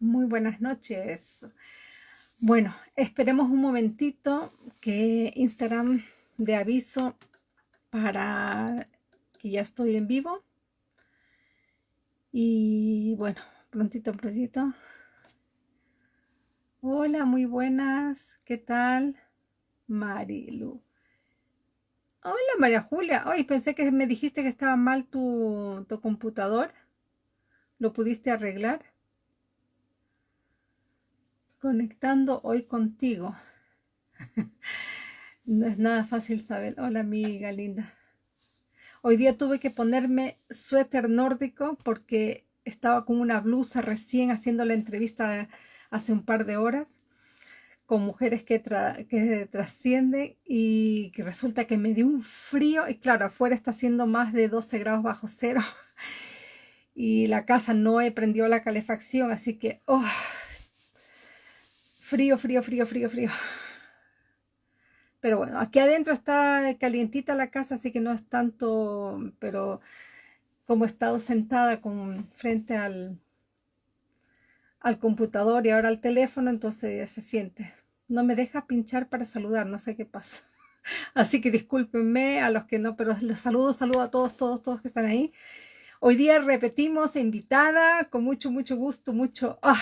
Muy buenas noches. Bueno, esperemos un momentito que Instagram de aviso para que ya estoy en vivo. Y bueno, prontito, prontito. Hola, muy buenas. ¿Qué tal? Marilu. Hola, María Julia. Hoy pensé que me dijiste que estaba mal tu, tu computador. ¿Lo pudiste arreglar? Conectando hoy contigo. no es nada fácil saber. Hola, amiga linda. Hoy día tuve que ponerme suéter nórdico porque estaba con una blusa recién haciendo la entrevista hace un par de horas con mujeres que, que trascienden y que resulta que me dio un frío y claro, afuera está haciendo más de 12 grados bajo cero y la casa no he prendido la calefacción, así que oh, frío, frío, frío, frío, frío. Pero bueno, aquí adentro está calientita la casa, así que no es tanto, pero como he estado sentada con, frente al, al computador y ahora al teléfono, entonces se siente. No me deja pinchar para saludar, no sé qué pasa. Así que discúlpenme a los que no, pero les saludo, saludo a todos, todos, todos que están ahí. Hoy día repetimos, invitada, con mucho, mucho gusto, mucho... Ah,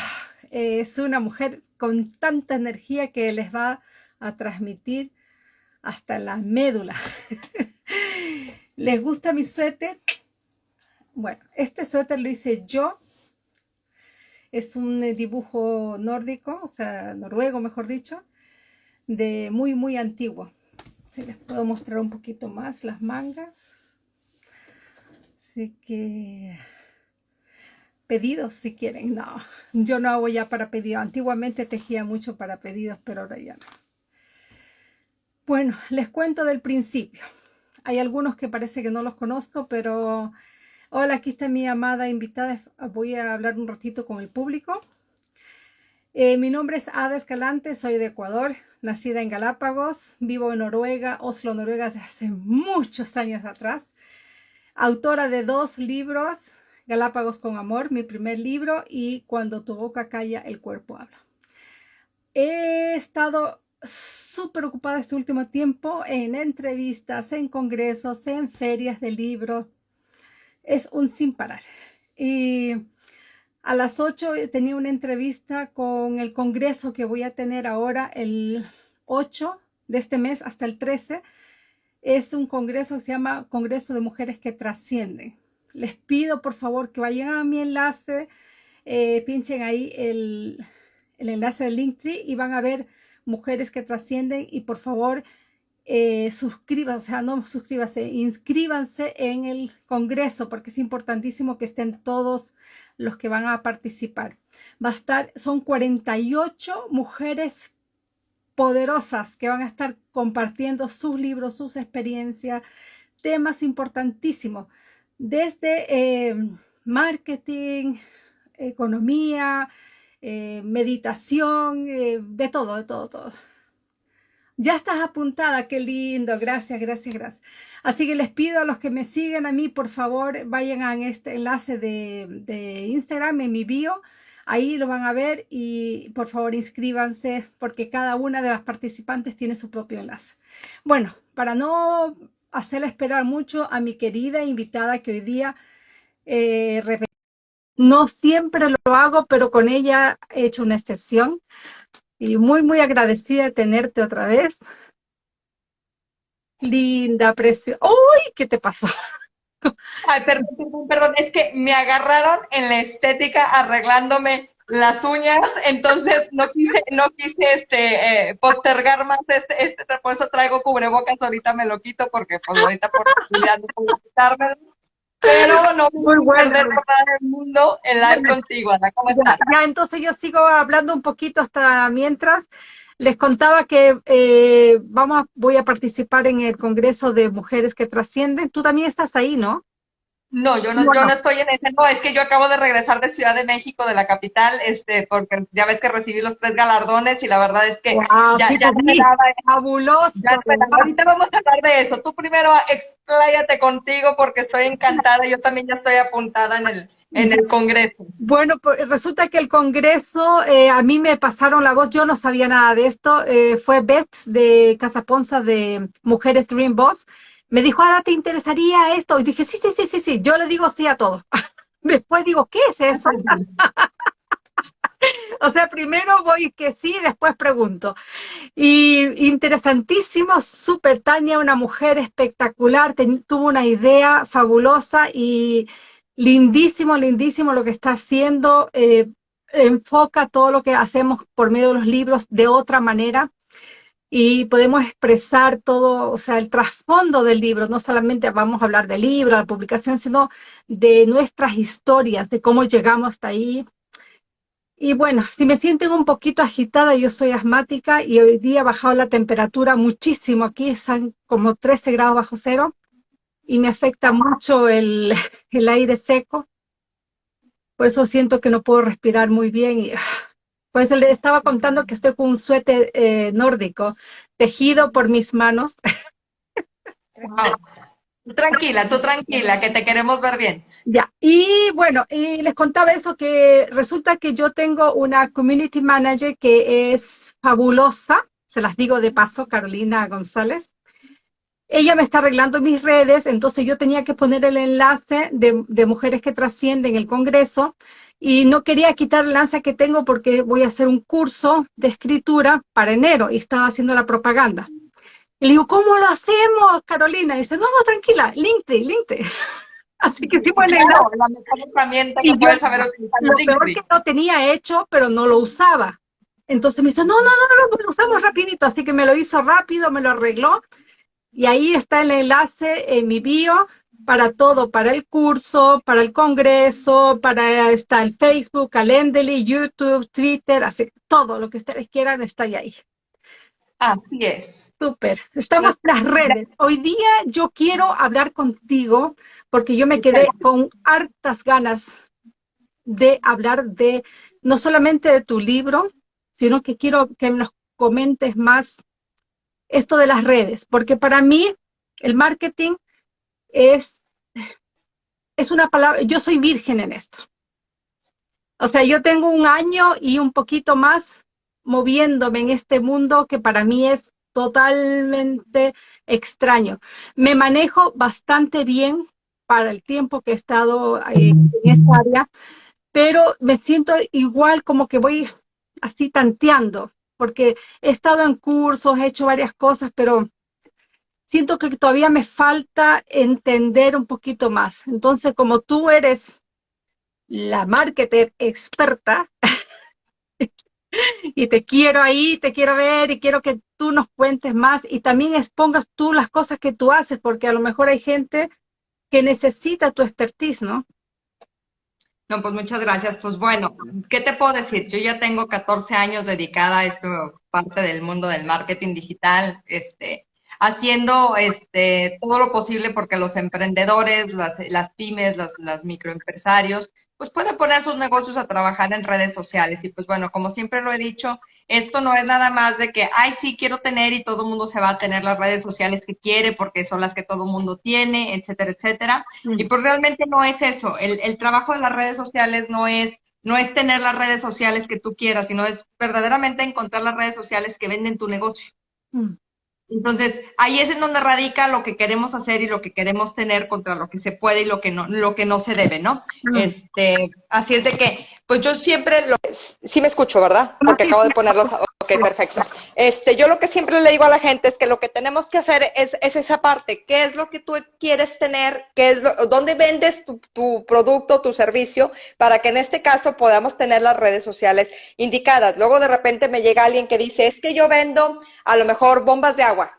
es una mujer con tanta energía que les va a transmitir hasta la médula. ¿Les gusta mi suéter? Bueno, este suéter lo hice yo. Es un dibujo nórdico, o sea, noruego, mejor dicho, de muy, muy antiguo. Si les puedo mostrar un poquito más las mangas. Así que pedidos si quieren. No, yo no hago ya para pedidos. Antiguamente tejía mucho para pedidos, pero ahora ya no. Bueno, les cuento del principio. Hay algunos que parece que no los conozco, pero hola, aquí está mi amada invitada. Voy a hablar un ratito con el público. Eh, mi nombre es Ada Escalante, soy de Ecuador, nacida en Galápagos, vivo en Noruega, Oslo, Noruega, desde hace muchos años atrás. Autora de dos libros, Galápagos con Amor, mi primer libro, y Cuando tu boca calla, el cuerpo habla. He estado súper ocupada este último tiempo en entrevistas, en congresos, en ferias de libros. Es un sin parar. Y a las 8 tenía una entrevista con el congreso que voy a tener ahora el 8 de este mes hasta el 13. Es un congreso que se llama Congreso de Mujeres que Trascienden. Les pido por favor que vayan a mi enlace, eh, pinchen ahí el, el enlace del Linktree y van a ver mujeres que trascienden y por favor eh, suscríbanse, o sea, no suscríbanse, inscríbanse en el congreso porque es importantísimo que estén todos los que van a participar. Va a estar, son 48 mujeres poderosas que van a estar compartiendo sus libros, sus experiencias, temas importantísimos, desde eh, marketing, economía, eh, meditación, eh, de todo, de todo, todo. Ya estás apuntada, qué lindo, gracias, gracias, gracias. Así que les pido a los que me siguen a mí, por favor, vayan a este enlace de, de Instagram, en mi bio, ahí lo van a ver y por favor inscríbanse porque cada una de las participantes tiene su propio enlace. Bueno, para no hacerle esperar mucho a mi querida invitada que hoy día eh, no siempre lo hago, pero con ella he hecho una excepción. Y muy, muy agradecida de tenerte otra vez. Linda, preciosa. ¡Uy! ¿Qué te pasó? Ay, perdón, perdón, es que me agarraron en la estética arreglándome las uñas, entonces no quise, no quise este eh, postergar más este, este, por eso traigo cubrebocas, ahorita me lo quito porque pues ahorita por no puedo quitarme pero no muy bueno. perder el mundo el live contigo, Ana. ¿Cómo estás? Ya, entonces yo sigo hablando un poquito hasta mientras. Les contaba que eh, vamos, voy a participar en el Congreso de Mujeres que Trascienden. Tú también estás ahí, ¿no? No, yo no, yo no estoy en ese, no, es que yo acabo de regresar de Ciudad de México, de la capital, este, porque ya ves que recibí los tres galardones y la verdad es que ya, ya esperaba, fabuloso. Ahorita vamos a hablar de eso. Tú primero expláyate contigo porque estoy encantada, yo también ya estoy apuntada en el, en el Congreso? Bueno, pues resulta que el Congreso, eh, a mí me pasaron la voz, yo no sabía nada de esto, eh, fue Beth de Casa Ponza de Mujeres Dream Boss, me dijo, ah, ¿te interesaría esto? Y dije, sí, sí, sí, sí, sí, yo le digo sí a todo. Después digo, ¿qué es eso? o sea, primero voy que sí, después pregunto. Y interesantísimo, súper Tania, una mujer espectacular, tuvo una idea fabulosa y lindísimo, lindísimo lo que está haciendo. Eh, enfoca todo lo que hacemos por medio de los libros de otra manera y podemos expresar todo, o sea, el trasfondo del libro. No solamente vamos a hablar del libro, la publicación, sino de nuestras historias, de cómo llegamos hasta ahí, y bueno, si me sienten un poquito agitada, yo soy asmática y hoy día ha bajado la temperatura muchísimo. Aquí están como 13 grados bajo cero y me afecta mucho el, aire seco. Por eso siento que no puedo respirar muy bien. Y, pues le estaba contando que estoy con un suéter eh, nórdico tejido por mis manos. tranquila, tú tranquila, que te queremos ver bien. Ya, y bueno, y les contaba eso que resulta que yo tengo una community manager que es fabulosa, se las digo de paso, Carolina González. Ella me está arreglando mis redes, entonces yo tenía que poner el enlace de, de mujeres que trascienden el Congreso y no quería quitar el enlace que tengo porque voy a hacer un curso de escritura para enero y estaba haciendo la propaganda. Y le digo, ¿cómo lo hacemos, Carolina? Y dice, no, no, tranquila, LinkedIn, LinkedIn. Así que sí, bueno, la mejor herramienta que puedes saber utilizar. Lo peor que no tenía hecho, pero no lo usaba. Entonces me dice, no, no, no, no, lo usamos rapidito. Así que me lo hizo rápido, me lo arregló. Y ahí está el enlace en mi bio para todo, para el curso, para el congreso, para está el Facebook, Calendly, YouTube, Twitter, así todo lo que ustedes quieran está ahí. Así es. Súper, estamos en las redes. Hoy día yo quiero hablar contigo porque yo me quedé con hartas ganas de hablar de no solamente de tu libro, sino que quiero que nos comentes más esto de las redes, porque para mí el marketing es, es una palabra, yo soy virgen en esto. O sea, yo tengo un año y un poquito más moviéndome en este mundo que para mí es totalmente extraño. Me manejo bastante bien para el tiempo que he estado eh, en esta área, pero me siento igual como que voy así tanteando, porque he estado en cursos, he hecho varias cosas, pero siento que todavía me falta entender un poquito más. Entonces, como tú eres la marketer experta, y te quiero ahí, te quiero ver y quiero que tú nos cuentes más y también expongas tú las cosas que tú haces, porque a lo mejor hay gente que necesita tu expertise, ¿no? No, pues muchas gracias. Pues bueno, ¿qué te puedo decir? Yo ya tengo 14 años dedicada a esto, parte del mundo del marketing digital, este, haciendo este, todo lo posible porque los emprendedores, las, las pymes, los, los microempresarios pues pueden poner sus negocios a trabajar en redes sociales. Y pues bueno, como siempre lo he dicho, esto no es nada más de que, ay, sí, quiero tener y todo el mundo se va a tener las redes sociales que quiere porque son las que todo el mundo tiene, etcétera, etcétera. Y pues realmente no es eso. El, el trabajo de las redes sociales no es no es tener las redes sociales que tú quieras, sino es verdaderamente encontrar las redes sociales que venden tu negocio. Entonces, ahí es en donde radica lo que queremos hacer y lo que queremos tener contra lo que se puede y lo que no, lo que no se debe, ¿no? Este, así es de que, pues yo siempre lo, sí me escucho, ¿verdad? Porque acabo de ponerlos, ok, perfecto. Este, yo lo que siempre le digo a la gente es que lo que tenemos que hacer es, es esa parte, ¿qué es lo que tú quieres tener? ¿Qué es lo, dónde vendes tu, tu producto, tu servicio? Para que en este caso podamos tener las redes sociales indicadas. Luego de repente me llega alguien que dice, es que yo vendo a lo mejor bombas de agua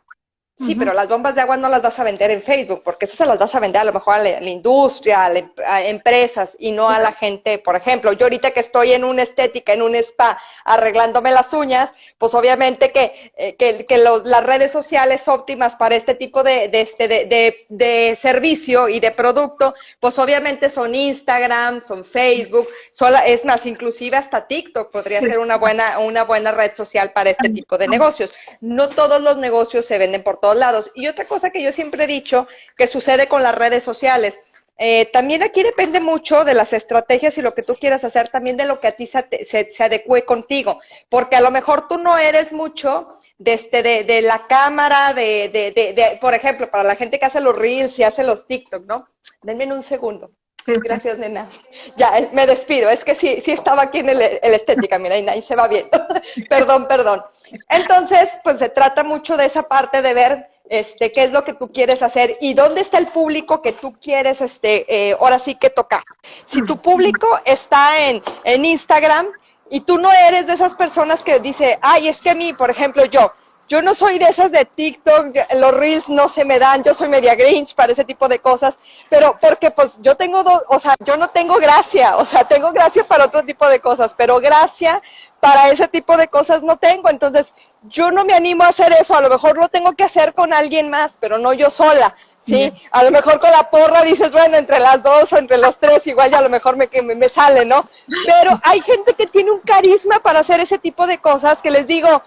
Sí, pero las bombas de agua no las vas a vender en Facebook, porque eso se las vas a vender a lo mejor a la, industria, a, a, empresas y no a la gente. Por ejemplo, yo ahorita que estoy en una estética, en un spa, arreglándome las uñas, pues obviamente que, eh, que, que las redes sociales óptimas para este tipo de, de, este, de, de, servicio y de producto, pues obviamente son Instagram, son Facebook, son, es más, inclusive hasta TikTok podría ser una buena, una buena red social para este tipo de negocios. No todos los negocios se venden por todo lados. Y otra cosa que yo siempre he dicho que sucede con las redes sociales, Eh, también aquí depende mucho de las estrategias y lo que tú quieras hacer, también de lo que a ti se, se, adecue contigo, porque a lo mejor tú no eres mucho de, este, de, de la cámara, de, de, por ejemplo, para la gente que hace los reels y hace los TikTok, ¿no? Denme un segundo. Gracias, nena. Ya, eh, me despido. Es que sí, sí estaba aquí en el, estética, mira, y ahí se va bien. perdón, perdón. Entonces, pues se trata mucho de esa parte de ver este, qué es lo que tú quieres hacer y dónde está el público que tú quieres, este, eh, ahora sí que tocar. Si tu público está en, en Instagram y tú no eres de esas personas que dice, ay, es que a mí, por ejemplo, yo, yo no soy de esas de TikTok, los reels no se me dan, yo soy media grinch para ese tipo de cosas, pero porque pues yo tengo dos, o sea, yo no tengo gracia, o sea, tengo gracia para otro tipo de cosas, pero gracia para ese tipo de cosas no tengo, entonces yo no me animo a hacer eso, a lo mejor lo tengo que hacer con alguien más, pero no yo sola. Sí, a lo mejor con la porra dices, bueno, entre las dos o entre los tres, igual ya a lo mejor me, me, me sale, ¿no? Pero hay gente que tiene un carisma para hacer ese tipo de cosas que les digo,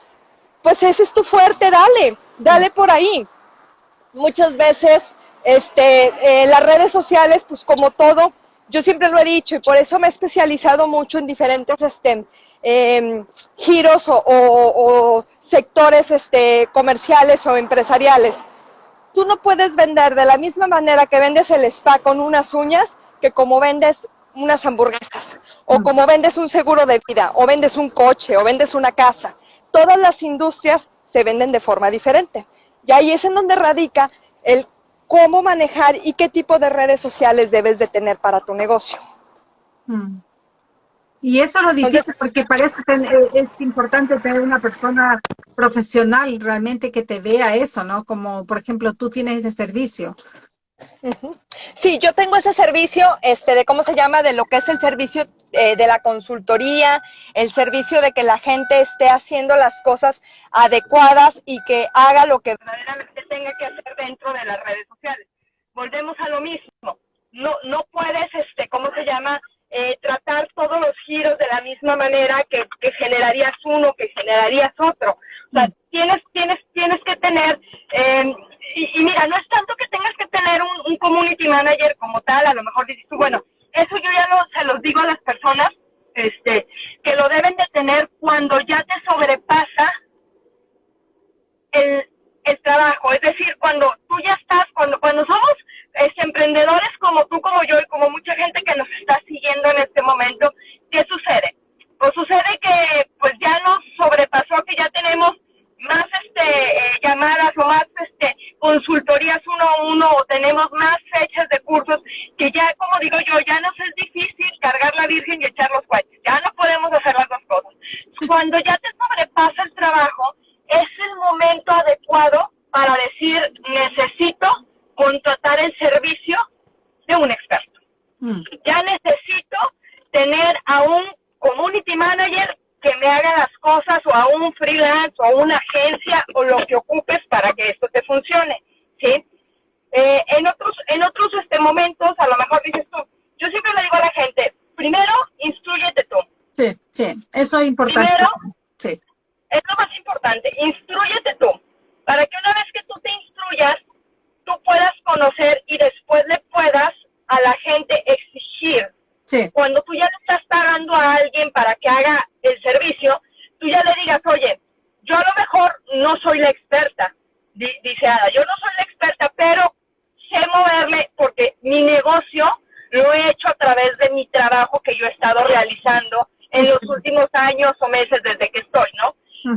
pues ese es tu fuerte, dale, dale por ahí. Muchas veces, este, eh, las redes sociales, pues como todo, yo siempre lo he dicho y por eso me he especializado mucho en diferentes este, em, giros o, sectores este, comerciales o empresariales. Tú no puedes vender de la misma manera que vendes el spa con unas uñas que como vendes unas hamburguesas, o mm. como vendes un seguro de vida, o vendes un coche, o vendes una casa todas las industrias se venden de forma diferente. Y ahí es en donde radica el cómo manejar y qué tipo de redes sociales debes de tener para tu negocio. Mm. Y eso lo difícil porque parece que eh, es importante tener una persona profesional realmente que te vea eso, ¿no? Como, por ejemplo, tú tienes ese servicio. Sí, yo tengo ese servicio, este, de cómo se llama, de lo que es el servicio eh, de la consultoría, el servicio de que la gente esté haciendo las cosas adecuadas y que haga lo que verdaderamente tenga que hacer dentro de las redes sociales. Volvemos a lo mismo. No, no puedes, este, ¿cómo se llama? Eh, tratar todos los giros de la misma manera que, que generarías uno, que generarías otro. O sea, tienes, tienes, tienes que tener eh, y, mira, no es tanto que tengas que tener un, community manager como tal, a lo mejor dices tú, bueno, eso yo ya lo, se los digo a las personas, este, que lo deben de tener cuando ya te sobrepasa el, el trabajo, es decir, cuando tú ya estás, cuando, cuando somos este, emprendedores como tú, como yo y como mucha gente que nos está siguiendo en este momento, ¿qué sucede? Pues sucede que pues ya nos sobrepasó, que ya tenemos más este eh, llamadas o más este consultorías uno a uno o tenemos más fechas de cursos que ya como digo yo ya nos es difícil cargar la virgen y echar los cohetes ya no podemos hacer las dos cosas. Cuando ya te sobrepasa el trabajo es el momento adecuado para decir necesito contratar el servicio de un experto. Mm. ya necesito tener a un community manager que me haga las cosas o a un freelance o una agencia o lo que ocupes para que esto te funcione, ¿sí? Eh, en otros, en otros este, momentos, a lo mejor dices tú, yo siempre le digo a la gente, primero, instruyete tú. Sí, sí, eso es importante sí. es lo más importante, instruyete tú, para que una vez que tú te instruyas, tú puedas conocer y después le puedas a la gente exigir cuando tú ya le estás pagando a alguien para que haga el servicio, tú ya le digas, oye, yo a lo mejor no soy la experta, dice Ada, yo no soy la experta, pero sé moverle porque mi negocio lo he hecho a través de mi trabajo que yo he estado realizando en los últimos años o meses desde que estoy, ¿no?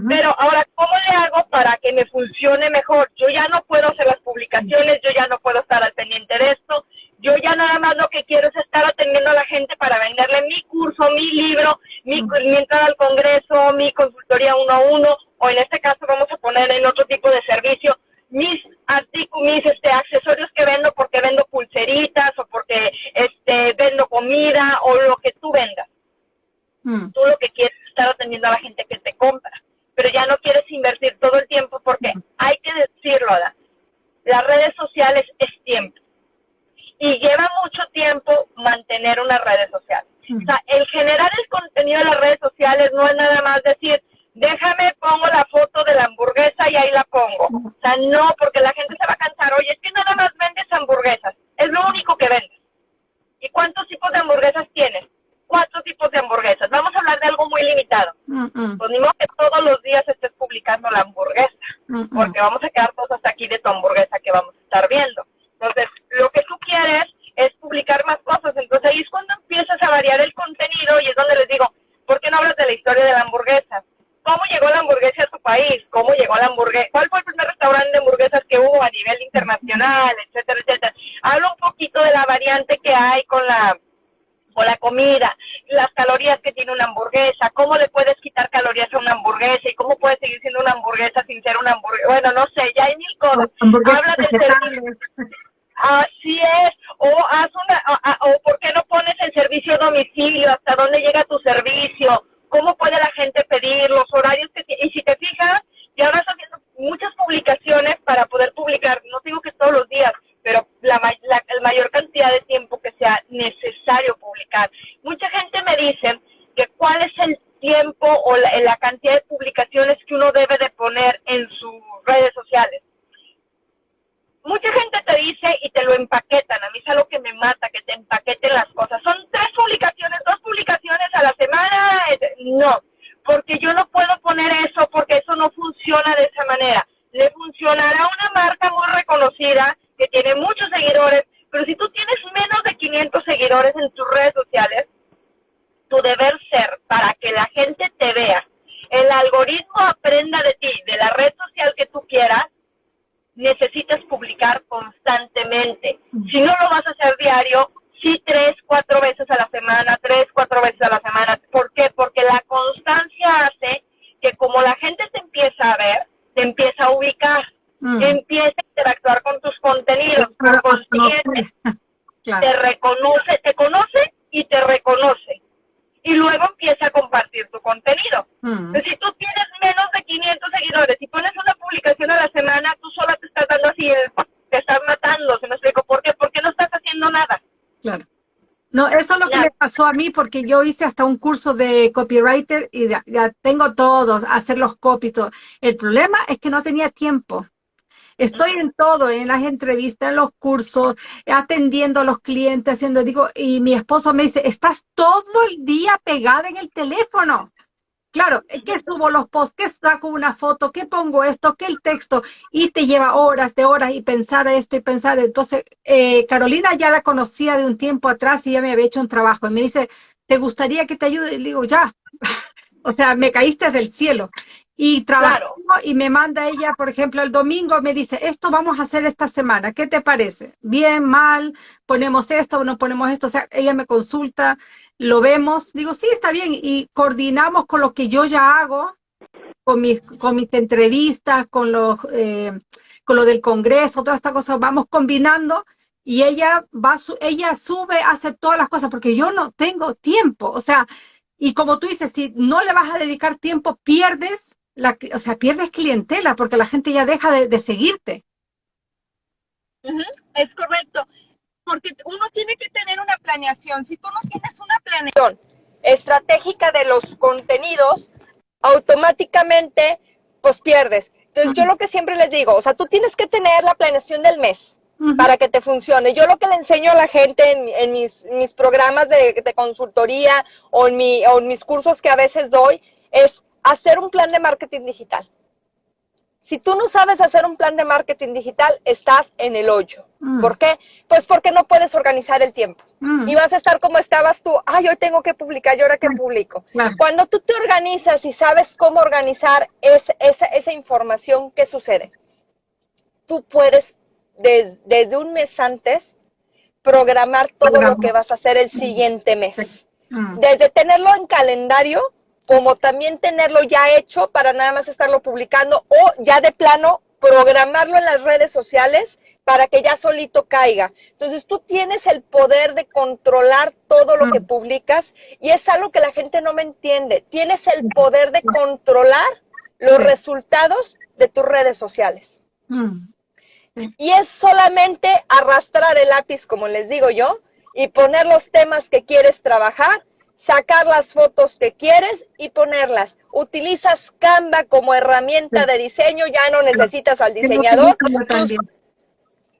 Pero ahora, ¿cómo le hago para que me funcione mejor? Yo ya no puedo hacer las publicaciones, yo ya no puedo estar al pendiente de esto, yo ya nada más lo que quiero es estar atendiendo a la gente para venderle mi curso, mi libro, mi, entrada al congreso, mi consultoría uno a uno, o en este caso vamos a poner en otro tipo de servicio, mis artículos, mis este, accesorios que vendo porque vendo pulseritas o porque este, vendo comida o lo que tú vendas. Mm. Tú lo que quieres es estar atendiendo a la gente que te compra, pero ya no quieres invertir todo el tiempo porque hay que decirlo, las redes sociales es tiempo y lleva mucho tiempo mantener una redes sociales. O sea, el generar el contenido de las redes sociales no es nada más decir, déjame, pongo la foto de la hamburguesa y ahí la pongo. O sea, no, porque la gente se va a cansar, oye, es que nada más vendes hamburguesas, es lo único que vendes. Pues ni modo que todos los días estés publicando la hamburguesa, porque vamos a quedar todos hasta aquí de tu hamburguesa que vamos a estar viendo. Entonces, lo que tú quieres es publicar más cosas. Entonces ahí es cuando empiezas a variar el contenido y es donde les digo, ¿por qué no hablas de la historia de la hamburguesa? ¿Cómo llegó la hamburguesa a tu país? ¿Cómo llegó la hamburguesa? ¿Cuál fue el primer restaurante de hamburguesas que hubo a etcétera, etcétera? Habla un poquito de la variante que hay con la con la comida, las calorías que tiene una hamburguesa, cómo le puedes quitar calorías a una hamburguesa y cómo puede seguir siendo una hamburguesa sin ser una hamburguesa. Bueno, no sé, ya hay mil cosas. Habla del servicio. Así es, o haz una, o, por qué no pones el servicio a domicilio, hasta dónde llega tu servicio, cómo puede la gente pedir, los horarios que y si te fijas, ya ahora estás haciendo muchas publicaciones para poder publicar, no digo que todos los días, pero la, la, mayor cantidad de tiempo que sea necesario publicar. Mucha gente me dice que cuál es el tiempo o la, la cantidad de publicaciones que uno debe de poner en sus redes sociales mucha gente te dice y te lo empaquetan. A mí es algo que me mata, que te empaqueten las cosas. Son tres publicaciones, dos publicaciones a la semana. No, porque yo no puedo poner eso porque eso no funciona de esa manera. Le funcionará una marca muy reconocida que tiene muchos seguidores, pero si tú tienes menos de 500 seguidores en tus redes sociales, tu deber ser para que la gente te vea, el algoritmo aprenda de ti, de la red social que tú quieras, necesitas publicar constantemente. Si no lo vas a hacer diario, sí tres, cuatro veces a la semana, tres, cuatro veces a la semana. ¿Por qué? Porque la constancia hace que como la gente te empieza a ver, te empieza a ubicar, mm. empieza a interactuar con tus contenidos, te reconoce, te conoce y te reconoce. Y luego empieza a compartir tu contenido. Mm. si tú tienes menos de 500 seguidores y pones una publicación a la semana, tú sola te estás dando así, te estás matando, ¿se me explico? ¿Por qué? Porque no estás haciendo nada. Claro. No, eso es lo que me pasó a mí porque yo hice hasta un curso de copywriter y ya, tengo todo, hacer los copies. El problema es que no tenía tiempo. Estoy en todo, en las entrevistas, en los cursos, atendiendo a los clientes, haciendo, digo, y mi esposo me dice, estás todo el día pegada en el teléfono. Claro, que subo los posts, que saco una foto, que pongo esto, que el texto, y te lleva horas de horas y pensar esto y pensar. Entonces, eh, Carolina ya la conocía de un tiempo atrás y ya me había hecho un trabajo. Y me dice, ¿te gustaría que te ayude? Y le digo, ya. o sea, me caíste del cielo. Y trabajo y me manda ella, por ejemplo, el domingo me dice, esto vamos a hacer esta semana, ¿qué te parece? Bien, mal, ponemos esto, no ponemos esto, o sea, ella me consulta, lo vemos, digo, sí, está bien, y coordinamos con lo que yo ya hago, con mis, con mis entrevistas, con, los, eh, con lo del Congreso, todas estas cosas, vamos combinando y ella va, ella sube, hace todas las cosas, porque yo no tengo tiempo, o sea, y como tú dices, si no le vas a dedicar tiempo, pierdes, la, o sea, pierdes clientela, porque la gente ya deja de, seguirte. Es correcto porque uno tiene que tener una planeación. Si tú no tienes una planeación estratégica de los contenidos, automáticamente pues pierdes. Entonces yo lo que siempre les digo, o sea, tú tienes que tener la planeación del mes para que te funcione. Yo lo que le enseño a la gente en, mis, mis, programas de, de consultoría o en, mi, o en mis cursos que a veces doy es hacer un plan de marketing digital. Si tú no sabes hacer un plan de marketing digital, estás en el hoyo. Mm. ¿Por qué? Pues porque no puedes organizar el tiempo. Mm. Y vas a estar como estabas tú, ay, hoy tengo que publicar, ¿y ahora qué publico? Cuando tú te organizas y sabes cómo organizar esa, información, ¿qué sucede? Tú puedes, desde un mes antes, programar todo lo que vas a hacer el siguiente mes. Mm. Desde tenerlo en calendario, como también tenerlo ya hecho para nada más estarlo publicando o ya de plano programarlo en las redes sociales para que ya solito caiga. Entonces tú tienes el poder de controlar todo lo que mm. publicas y es algo que la gente no me entiende. Tienes el poder de controlar los resultados de tus redes sociales. Mm. Y es solamente arrastrar el lápiz, como les digo yo, y poner los temas que quieres trabajar sacar las fotos que quieres y ponerlas. Utilizas Canva como herramienta de diseño, ya no necesitas al diseñador.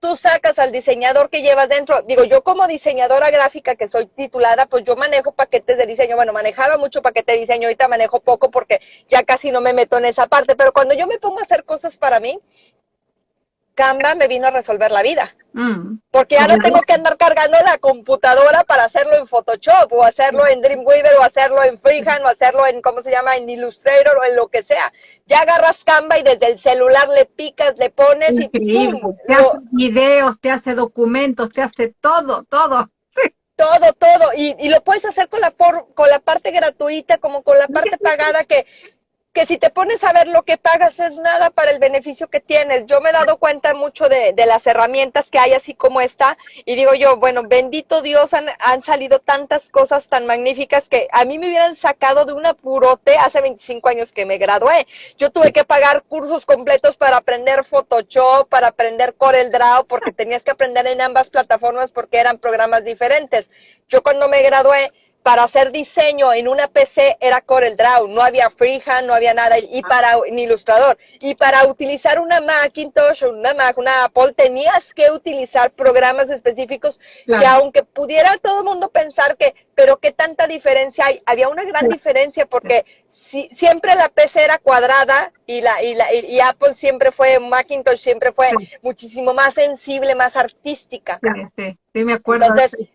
tú sacas al diseñador que llevas dentro. Digo, yo como diseñadora gráfica que soy titulada, pues yo manejo paquetes de diseño. Bueno, manejaba mucho paquete de diseño, ahorita manejo poco porque ya casi no me meto en esa parte. Pero cuando yo me pongo a hacer cosas para mí, Canva me vino a resolver la vida. Mm. Porque ahora tengo que andar cargando la computadora para hacerlo en Photoshop o hacerlo en Dreamweaver o hacerlo en Freehand o hacerlo en, ¿cómo se llama?, en Illustrator o en lo que sea. Ya agarras Canva y desde el celular le picas, le pones y ¡pum! Te hace videos, te hace documentos, te hace todo, todo. Todo, todo. Y, y lo puedes hacer con la, por, con la parte gratuita como con la parte pagada que que si te pones a ver lo que pagas es nada para el beneficio que tienes. Yo me he dado cuenta mucho de, las herramientas que hay así como esta y digo yo, bueno, bendito Dios, han, han, salido tantas cosas tan magníficas que a mí me hubieran sacado de un apurote hace 25 años que me gradué. Yo tuve que pagar cursos completos para aprender Photoshop, para aprender Corel Draw, porque tenías que aprender en ambas plataformas porque eran programas diferentes. Yo cuando me gradué para hacer diseño en una PC era Corel Draw, no había Freehand, no había nada, y ah. para ni Ilustrador. Y para utilizar una Macintosh o una Mac, una Apple, tenías que utilizar programas específicos que aunque pudiera todo el mundo pensar que, pero qué tanta diferencia hay, había una gran diferencia porque si, siempre la PC era cuadrada y la, y la y Apple siempre fue, Macintosh siempre fue muchísimo más sensible, más artística. Sí, sí, me acuerdo. Entonces,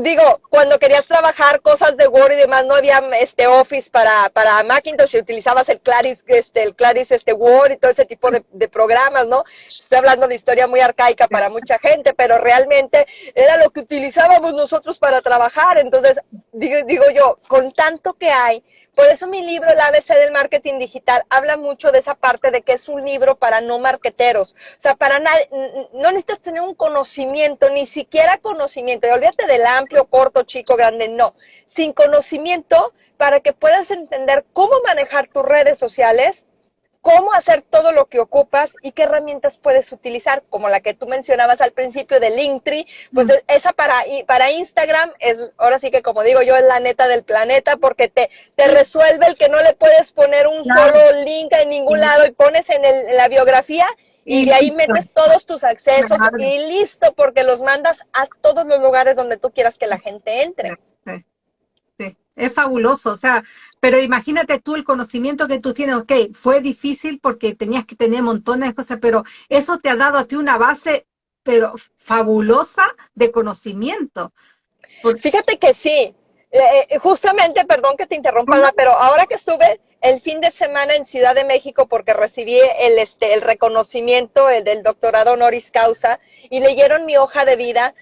digo, cuando querías trabajar cosas de Word y demás, no había este Office para, para Macintosh, utilizabas el Claris, este, el Claris este Word y todo ese tipo de, de, programas, ¿no? Estoy hablando de historia muy arcaica para mucha gente, pero realmente era lo que utilizábamos nosotros para trabajar. Entonces, digo, digo yo, con tanto que hay, por eso mi libro, El ABC del Marketing Digital, habla mucho de esa parte de que es un libro para no marqueteros. O sea, para no necesitas tener un conocimiento, ni siquiera conocimiento. Y olvídate del amplio, corto, chico, grande, no. Sin conocimiento, para que puedas entender cómo manejar tus redes sociales, cómo hacer todo lo que ocupas y qué herramientas puedes utilizar, como la que tú mencionabas al principio de Linktree, pues esa para, para Instagram es, ahora sí que como digo yo, es la neta del planeta porque te, te resuelve el que no le puedes poner un solo link en ningún lado y pones en, el, la biografía y, de ahí metes todos tus accesos y listo, porque los mandas a todos los lugares donde tú quieras que la gente entre. sí. Es fabuloso, o sea, pero imagínate tú el conocimiento que tú tienes, ok, fue difícil porque tenías que tener montones de cosas, pero eso te ha dado a ti una base, pero fabulosa de conocimiento. Fíjate que sí, eh, eh, justamente, perdón que te interrumpa, pero ahora que estuve el fin de semana en Ciudad de México porque recibí el, este, el reconocimiento el del doctorado honoris causa y leyeron mi hoja de vida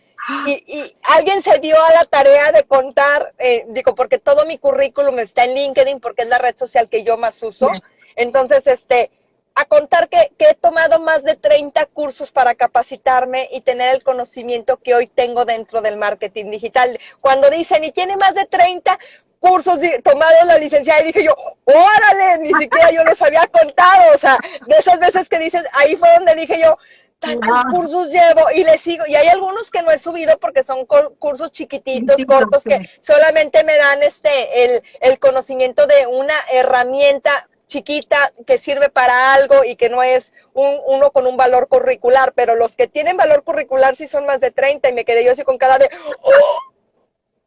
y, alguien se dio a la tarea de contar, eh, digo, porque todo mi currículum está en LinkedIn, porque es la red social que yo más uso. Entonces, este, a contar que, que, he tomado más de 30 cursos para capacitarme y tener el conocimiento que hoy tengo dentro del marketing digital. Cuando dicen, y tiene más de 30 cursos tomados la licenciada, y dije yo, órale, ni siquiera yo los había contado. O sea, de esas veces que dices, ahí fue donde dije yo, tantos cursos llevo y le sigo. Y hay algunos que no he subido porque son cursos chiquititos, cortos, que solamente me dan este el, el conocimiento de una herramienta chiquita que sirve para algo y que no es un, uno con un valor curricular, pero los que tienen valor curricular sí son más de 30 y me quedé yo así con cara de, ¡Oh!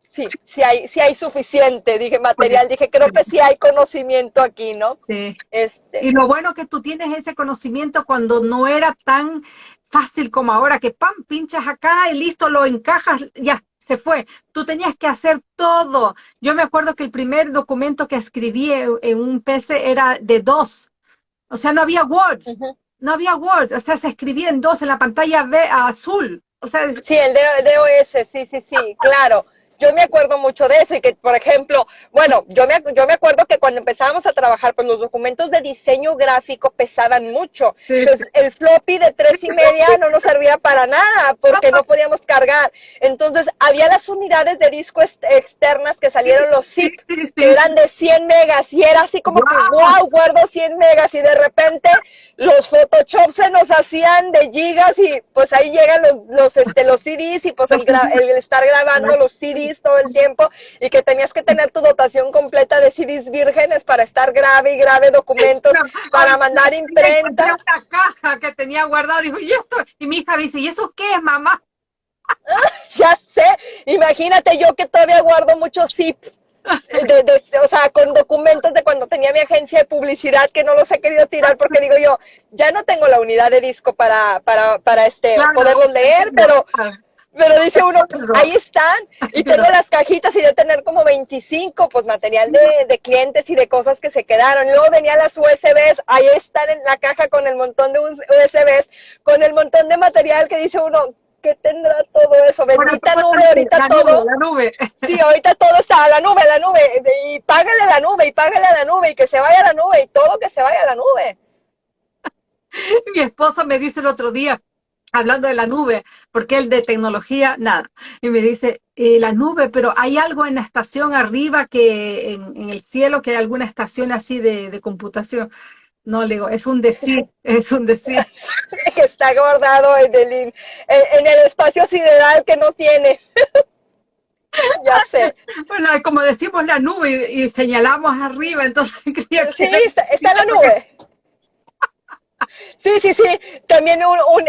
Sí, sí hay, sí hay suficiente, dije material, dije, creo que sí hay conocimiento aquí, ¿no? Sí. Este. Y lo bueno que tú tienes ese conocimiento cuando no era tan fácil como ahora, que pam, pinchas acá y listo, lo encajas, ya, se fue. Tú tenías que hacer todo. Yo me acuerdo que el primer documento que escribí en un PC era de dos. O sea, no había Word. No había Word. O sea, se escribía en dos en la pantalla azul. O sea, sí, el DOS, sí, sí, sí, claro yo me acuerdo mucho de eso y que, por ejemplo, bueno, yo me, yo me acuerdo que cuando empezábamos a trabajar, pues los documentos de diseño gráfico pesaban mucho. Entonces, el floppy de tres y media no nos servía para nada porque no podíamos cargar. Entonces, había las unidades de disco externas que salieron los zip, que eran de 100 megas y era así como que, wow, guardo 100 megas y de repente los Photoshop se nos hacían de gigas y pues ahí llegan los, los, este, los CDs y pues el, el estar grabando los CDs CDs todo el tiempo y que tenías que tener tu dotación completa de CDs vírgenes para estar grave y grave documentos, para mandar imprenta. Una caja que tenía guardada, dijo, ¿y esto? Y mi hija dice, ¿y eso qué es, mamá? ya sé, imagínate yo que todavía guardo muchos zips de, o sea, con documentos de cuando tenía mi agencia de publicidad que no los he querido tirar porque digo yo, ya no tengo la unidad de disco para, para, para este, poderlos leer, pero, pero dice uno, pues ahí están, y tengo las cajitas y de tener como 25, pues material de, de clientes y de cosas que se quedaron. Luego venían las USBs, ahí están en la caja con el montón de USBs, con el montón de material que dice uno, ¿qué tendrá todo eso? Bendita nube, ahorita todo. la nube. Sí, ahorita todo está a la nube, la nube, y págale la nube, y págale a la nube, y que se vaya a la nube, y todo que se vaya a la nube. Mi esposo me dice el otro día, hablando de la nube, porque él de tecnología, nada. Y me dice, eh, la nube, pero hay algo en la estación arriba que, en, el cielo, que hay alguna estación así de, de computación. No, le digo, es un decir, es un decir. que está guardado en el, en, el espacio sideral que no tiene. ya sé. Bueno, como decimos la nube y, señalamos arriba, entonces... Sí, está, está la nube. Sí, sí, sí. También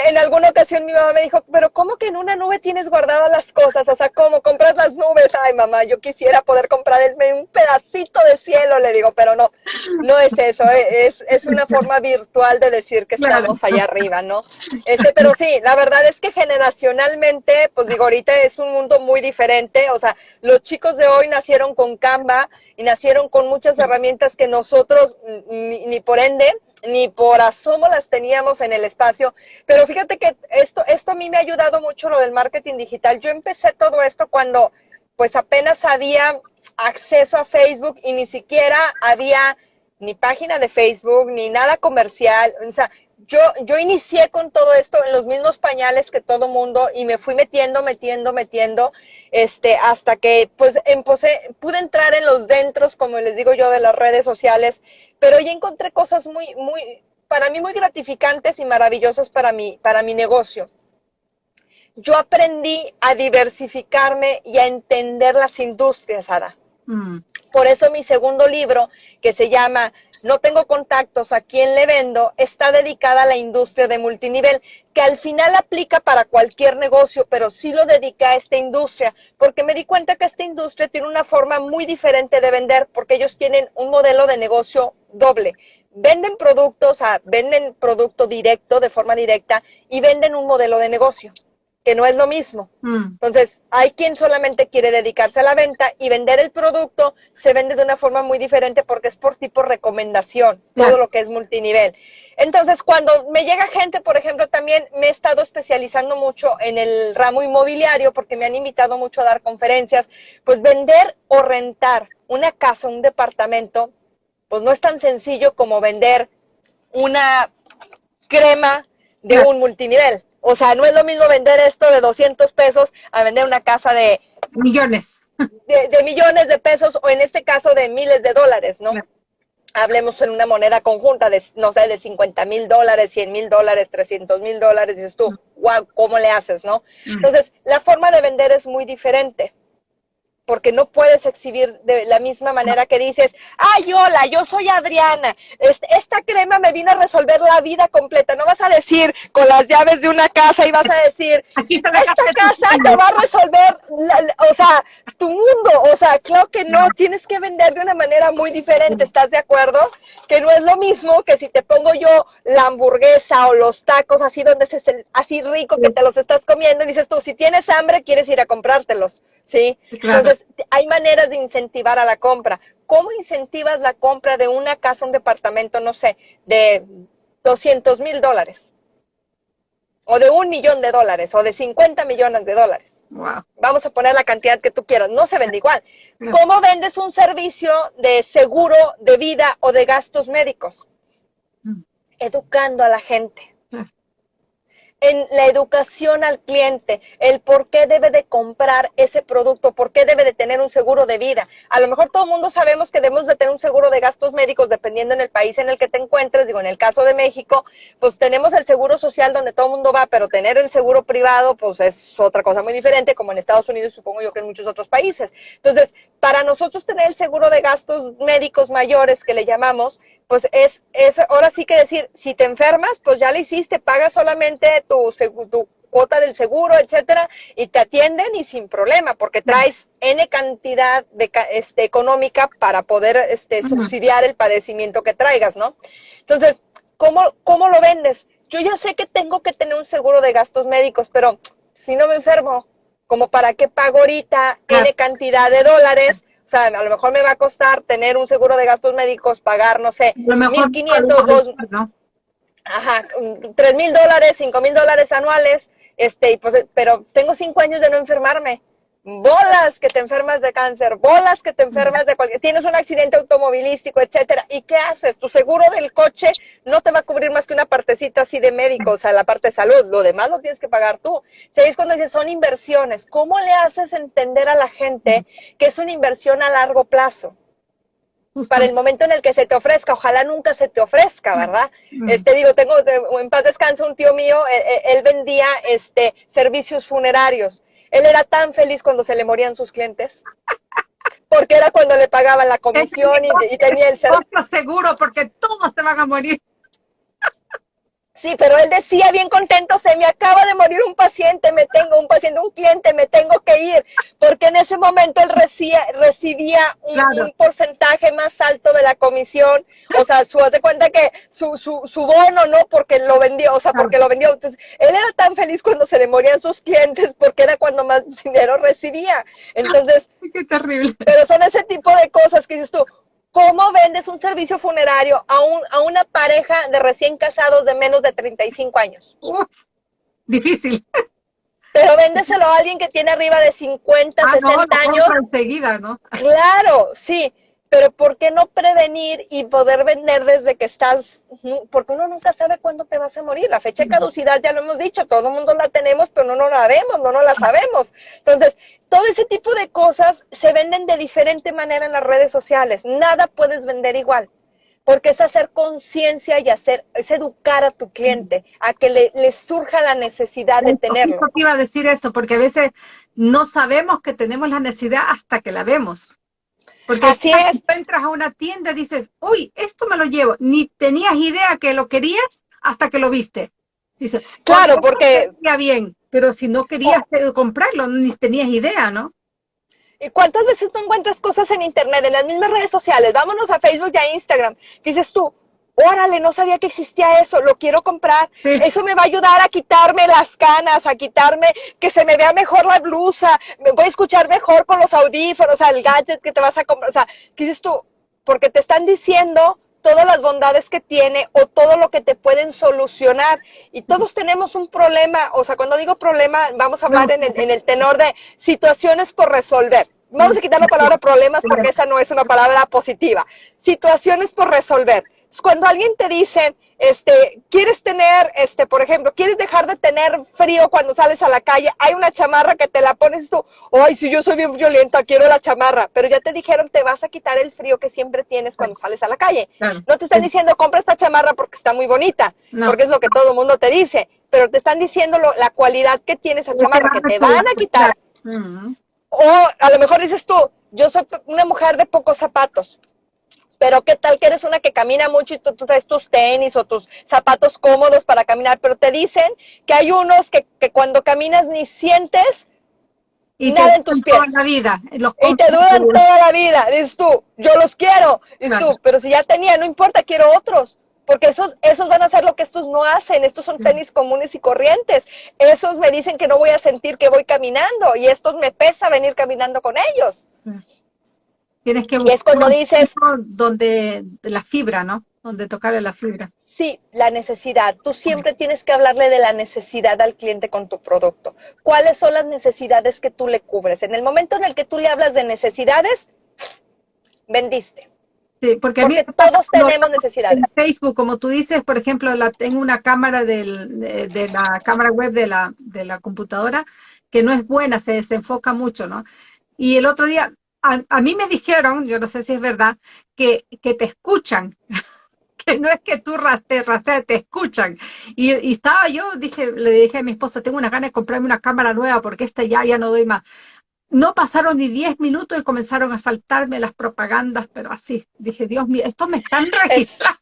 en alguna ocasión mi mamá me dijo, pero ¿cómo que en una nube tienes guardadas las cosas? O sea, ¿cómo compras las nubes? Ay, mamá, yo quisiera poder comprar un pedacito de cielo, le digo, pero no, no es eso, eh, es, es una forma virtual de decir que estamos allá arriba, ¿no? Este, pero sí, la verdad es que generacionalmente, pues digo, ahorita es un mundo muy diferente, o sea, los chicos de hoy nacieron con Canva y nacieron con muchas herramientas que nosotros, ni, ni por ende, ni por asomo las teníamos en el espacio, pero fíjate que esto, esto a mí me ha ayudado mucho lo del marketing digital. Yo empecé todo esto cuando pues apenas había acceso a Facebook y ni siquiera había ni página de Facebook, ni nada comercial. O sea, yo, yo inicié con todo esto en los mismos pañales que todo mundo y me fui metiendo, metiendo, metiendo, este, hasta que pues empecé, pude entrar en los dentros, como les digo yo, de las redes sociales, pero ya encontré cosas muy, muy, para mí muy gratificantes y maravillosas para mi, para mi negocio. Yo aprendí a diversificarme y a entender las industrias, Ada. Mm. Por eso mi segundo libro, que se llama No tengo contactos, a quién le vendo, está dedicada a la industria de multinivel, que al final aplica para cualquier negocio, pero sí lo dedica a esta industria, porque me di cuenta que esta industria tiene una forma muy diferente de vender, porque ellos tienen un modelo de negocio doble. Venden productos, o venden producto directo, de forma directa, y venden un modelo de negocio que no es lo mismo. Mm. Entonces, hay quien solamente quiere dedicarse a la venta y vender el producto se vende de una forma muy diferente porque es por tipo recomendación, todo lo que es multinivel. Entonces, cuando me llega gente, por ejemplo, también me he estado especializando mucho en el ramo inmobiliario porque me han invitado mucho a dar conferencias, pues vender o rentar una casa, un departamento, pues no es tan sencillo como vender una crema de un multinivel. O sea, no es lo mismo vender esto de 200 pesos a vender una casa de... Millones. De, millones de pesos o en este caso de miles de dólares, ¿no? Hablemos en una moneda conjunta de, no sé, de 50 mil dólares, 100 mil dólares, 300 mil dólares, dices tú, wow, ¿cómo le haces, no? Entonces, la forma de vender es muy diferente porque no puedes exhibir de la misma manera que dices, ay, hola, yo soy Adriana, esta crema me vino a resolver la vida completa. No vas a decir con las llaves de una casa y vas a decir, esta casa te va a resolver, o sea, tu mundo. O sea, claro que no, tienes que vender de una manera muy diferente, ¿estás de acuerdo? Que no es lo mismo que si te pongo yo la hamburguesa o los tacos así donde es así rico que te los estás comiendo y dices tú, si tienes hambre, quieres ir a comprártelos. ¿sí? Entonces, hay maneras de incentivar a la compra. ¿Cómo incentivas la compra de una casa, un departamento, no sé, de 200 mil dólares? O de un millón de dólares, o de 50 millones de dólares. Vamos a poner la cantidad que tú quieras, no se vende igual. ¿Cómo vendes un servicio de seguro de vida o de gastos médicos? Mm. Educando a la gente. En la educación al cliente, el por qué debe de comprar ese producto, por qué debe de tener un seguro de vida. A lo mejor todo el mundo sabemos que debemos de tener un seguro de gastos médicos dependiendo en el país en el que te encuentres. Digo, en el caso de México, pues tenemos el seguro social donde todo el mundo va, pero tener el seguro privado, pues es otra cosa muy diferente, como en Estados Unidos, supongo yo que en muchos otros países. Entonces, para nosotros tener el seguro de gastos médicos mayores, que le llamamos, pues es, es ahora sí que decir, si te enfermas, pues ya le hiciste, pagas solamente tu, tu cuota del seguro, etcétera, y te atienden y sin problema, porque traes N cantidad de, este, económica para poder este, subsidiar el padecimiento que traigas, ¿no? Entonces, ¿cómo, ¿cómo lo vendes? Yo ya sé que tengo que tener un seguro de gastos médicos, pero si no me enfermo, como para qué pago ahorita N cantidad de dólares o sea, a lo mejor me va a costar tener un seguro de gastos médicos, pagar, no sé, 1.500, dos, ¿no? ajá, tres mil dólares, cinco mil dólares anuales, este, pues, pero tengo cinco años de no enfermarme bolas que te enfermas de cáncer, bolas que te enfermas de cualquier, tienes un accidente automovilístico, etcétera, ¿y qué haces? Tu seguro del coche no te va a cubrir más que una partecita así de médico, o sea, la parte de salud, lo demás lo tienes que pagar tú. O sea, es cuando dices, son inversiones, ¿cómo le haces entender a la gente que es una inversión a largo plazo? para el momento en el que se te ofrezca, ojalá nunca se te ofrezca, ¿verdad? Este digo, tengo en paz descanso un tío mío, él, e, él vendía este servicios funerarios él era tan feliz cuando se le morían sus clientes. Porque era cuando le pagaban la comisión y, tenía el seguro. seguro, porque todos te van a morir. Sí, pero él decía bien contento, se me acaba de morir un paciente, me tengo un paciente, un cliente, me tengo que ir, porque en ese momento él recibía, recibía un, porcentaje más alto de la comisión, o sea, su de cuenta que su, su, su bono, ¿no? Porque lo vendió, o sea, porque lo vendió. Entonces, él era tan feliz cuando se le morían sus clientes, porque era cuando más dinero recibía. Entonces, qué terrible. Pero son ese tipo de cosas que dices tú, ¿Cómo vendes un servicio funerario a, un, a una pareja de recién casados de menos de 35 años? difícil. Pero véndeselo a alguien que tiene arriba de 50, 60 ah, años. Enseguida, ¿no? Claro, sí pero ¿por qué no prevenir y poder vender desde que estás? Porque uno nunca sabe cuándo te vas a morir. La fecha de caducidad ya lo hemos dicho, todo el mundo la tenemos, pero no, no la vemos, no, no la sabemos. Entonces, todo ese tipo de cosas se venden de diferente manera en las redes sociales. Nada puedes vender igual. Porque es hacer conciencia y hacer, es educar a tu cliente, a que le, surja la necesidad de tenerlo. Yo iba a decir eso, porque a veces no sabemos que tenemos la necesidad hasta que la vemos. Porque si entras a una tienda y dices, uy, esto me lo llevo, ni tenías idea que lo querías hasta que lo viste. Dices, claro, porque... bien, pero si no querías oh. comprarlo, ni tenías idea, ¿no? ¿Y cuántas veces tú encuentras cosas en Internet, en las mismas redes sociales? Vámonos a Facebook y a Instagram. Dices tú, órale, no sabía que existía eso, lo quiero comprar. Eso me va a ayudar a quitarme las canas, a quitarme, que se me vea mejor la blusa, me voy a escuchar mejor con los audífonos, o sea, el gadget que te vas a comprar. O sea, ¿qué dices tú? Porque te están diciendo todas las bondades que tiene o todo lo que te pueden solucionar. Y todos tenemos un problema, o sea, cuando digo problema, vamos a hablar en, el, en el tenor de situaciones por resolver. Vamos a quitar la palabra problemas porque esa no es una palabra positiva. Situaciones por resolver cuando alguien te dice, este, quieres tener, este, por ejemplo, quieres dejar de tener frío cuando sales a la calle, hay una chamarra que te la pones tú, ay, si yo soy bien violenta, quiero la chamarra, pero ya te dijeron, te vas a quitar el frío que siempre tienes cuando sales a la calle. No te están diciendo, compra esta chamarra porque está muy bonita, porque es lo que todo el mundo te dice, pero te están diciendo la cualidad que tiene esa chamarra, que te van a quitar. O a lo mejor dices tú, yo soy una mujer de pocos zapatos, pero qué tal que eres una que camina mucho y tú, traes tus tenis o tus zapatos cómodos para caminar, pero te dicen que hay unos que, cuando caminas ni sientes y nada en tus pies. Toda la vida, y te duran toda la vida. Dices tú, yo los quiero. Dices tú, pero si ya tenía, no importa, quiero otros. Porque esos, esos van a hacer lo que estos no hacen. Estos son tenis comunes y corrientes. Esos me dicen que no voy a sentir que voy caminando y estos me pesa venir caminando con ellos. Tienes que buscar es cuando dices donde la fibra, ¿no? Donde tocarle la fibra. Sí, la necesidad. Tú siempre tienes que hablarle de la necesidad al cliente con tu producto. ¿Cuáles son las necesidades que tú le cubres? En el momento en el que tú le hablas de necesidades, vendiste. Sí, porque, todos tenemos necesidades. En Facebook, como tú dices, por ejemplo, la, tengo una cámara del, de, la cámara web de la, de la computadora que no es buena, se desenfoca mucho, ¿no? Y el otro día, a, mí me dijeron, yo no sé si es verdad, que, que te escuchan, que no es que tú te rastreas, te escuchan. Y, y, estaba yo, dije, le dije a mi esposa, tengo una ganas de comprarme una cámara nueva porque esta ya, ya no doy más. No pasaron ni 10 minutos y comenzaron a saltarme las propagandas, pero así. Dije, Dios mío, esto me están registrando.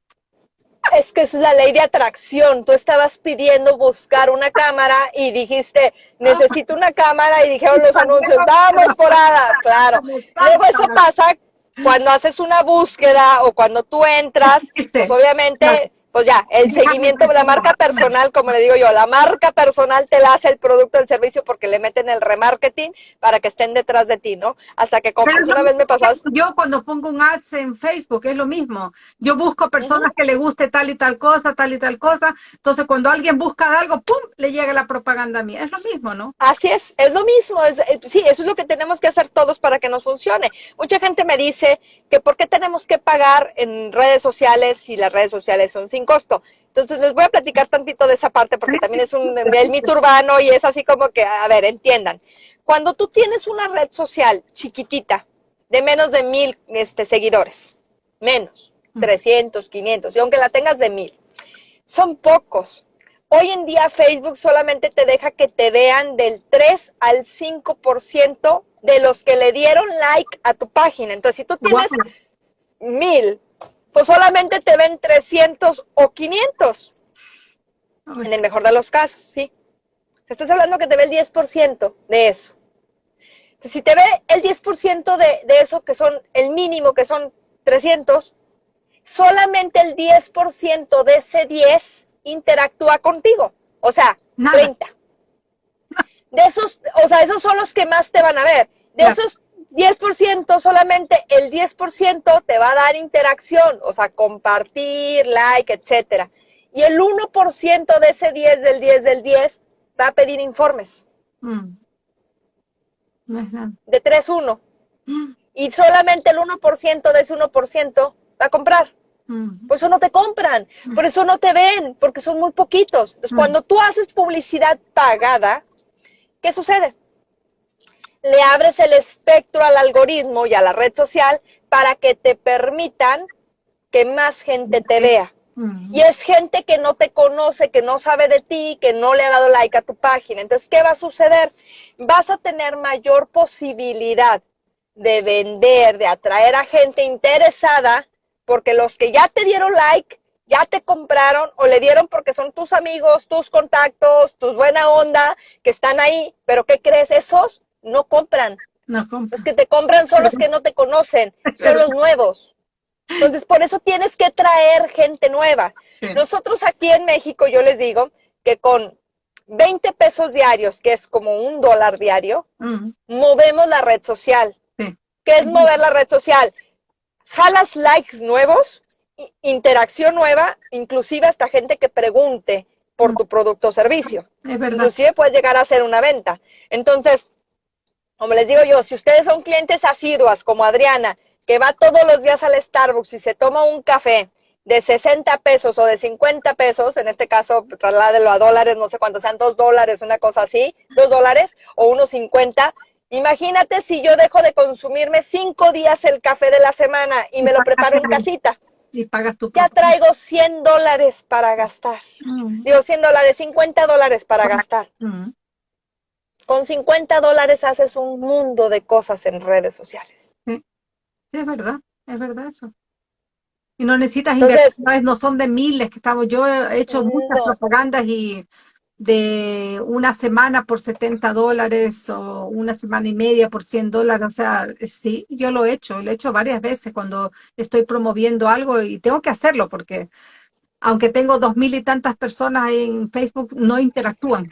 Es, que es la ley de atracción. Tú estabas pidiendo buscar una cámara y dijiste, necesito una cámara y dijeron los anuncios, vamos por Ada. Claro. Luego eso pasa cuando haces una búsqueda o cuando tú entras, pues obviamente pues ya, el seguimiento, de la marca personal, como le digo yo, la marca personal te la hace el producto, el servicio, porque le meten el remarketing para que estén detrás de ti, ¿no? Hasta que compras. Una vez me pasas. Yo cuando pongo un ads en Facebook, es lo mismo. Yo busco personas que le guste tal y tal cosa, tal y tal cosa. Entonces, cuando alguien busca algo, ¡pum! le llega la propaganda a mí. Es lo mismo, ¿no? Así es, es lo mismo. Es, eh, sí, eso es lo que tenemos que hacer todos para que nos funcione. Mucha gente me dice que por qué tenemos que pagar en redes sociales si las redes sociales son sin costo. Entonces les voy a platicar tantito de esa parte porque también es un el mito urbano y es así como que, a ver, entiendan. Cuando tú tienes una red social chiquitita de menos de mil este, seguidores, menos, 300, mm. 500, y aunque la tengas de mil, son pocos. Hoy en día Facebook solamente te deja que te vean del 3 al 5% de los que le dieron like a tu página. Entonces, si tú tienes mil, pues solamente te ven 300 o 500. En el mejor de los casos, ¿sí? Estás hablando que te ve el 10% de eso. Entonces, si te ve el 10% de, de eso, que son el mínimo, que son 300, solamente el 10% de ese 10 interactúa contigo. O sea, 30. De esos, o sea, esos son los que más te van a ver. De esos 10%, solamente el 10% te va a dar interacción, o sea, compartir, like, etcétera. Y el 1% de ese 10 del 10 del 10 va a pedir informes. Mm. De 3-1. Mm. Y solamente el 1% de ese 1% va a comprar. Mm. Por eso no te compran, por eso no te ven, porque son muy poquitos. Entonces, cuando tú haces publicidad pagada, ¿qué sucede? Le abres el espectro al algoritmo y a la red social para que te permitan que más gente te vea. Y es gente que no te conoce, que no sabe de ti, que no le ha dado like a tu página. Entonces, ¿qué va a suceder? Vas a tener mayor posibilidad de vender, de atraer a gente interesada, porque los que ya te dieron like ya te compraron o le dieron porque son tus amigos, tus contactos, tus buena onda que están ahí, pero ¿qué crees? Esos no compran. No compran. Los que te compran son los que no te conocen, son los nuevos. Entonces, por eso tienes que traer gente nueva. Nosotros aquí en México, yo les digo que con 20 pesos diarios, que es como un dólar diario, movemos la red social. ¿Qué es mover la red social? Jalas likes nuevos interacción nueva, inclusive hasta gente que pregunte por tu producto o servicio. Es verdad. Inclusive puedes llegar a hacer una venta. Entonces, como les digo yo, si ustedes son clientes asiduas como Adriana, que va todos los días al Starbucks y se toma un café de 60 pesos o de 50 pesos, en este caso trasládelo a dólares, no sé cuánto sean, dos dólares, una cosa así, dos dólares o unos 50, Imagínate si yo dejo de consumirme cinco días el café de la semana y me lo preparo en casita y pagas tu Ya traigo 100 dólares para gastar. Mm. Digo 100 dólares, 50 dólares para gastar. Mm. Con 50 dólares haces un mundo de cosas en redes sociales. Sí, es verdad, es verdad eso. Y no necesitas inversiones, no son de miles que estamos. Yo he hecho muchas propagandas y de una semana por 70 dólares o una semana y media por 100 dólares. O sea, sí, yo lo he hecho, lo he hecho varias veces cuando estoy promoviendo algo y tengo que hacerlo porque aunque tengo dos mil y tantas personas en Facebook, no interactúan.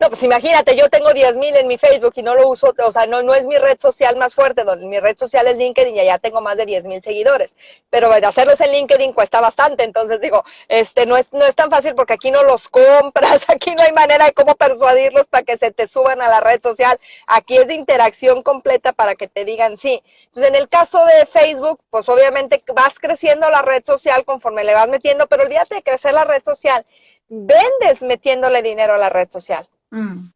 No, pues imagínate, yo tengo 10 mil en mi Facebook y no lo uso, o sea, no, no es mi red social más fuerte, donde mi red social es LinkedIn y allá tengo más de 10 mil seguidores. Pero hacerlos en LinkedIn cuesta bastante, entonces digo, este no es, no es tan fácil porque aquí no los compras, aquí no hay manera de cómo persuadirlos para que se te suban a la red social. Aquí es de interacción completa para que te digan sí. Entonces, en el caso de Facebook, pues obviamente vas creciendo la red social conforme le vas metiendo, pero olvídate de crecer la red social. Vendes metiéndole dinero a la red social. Mm.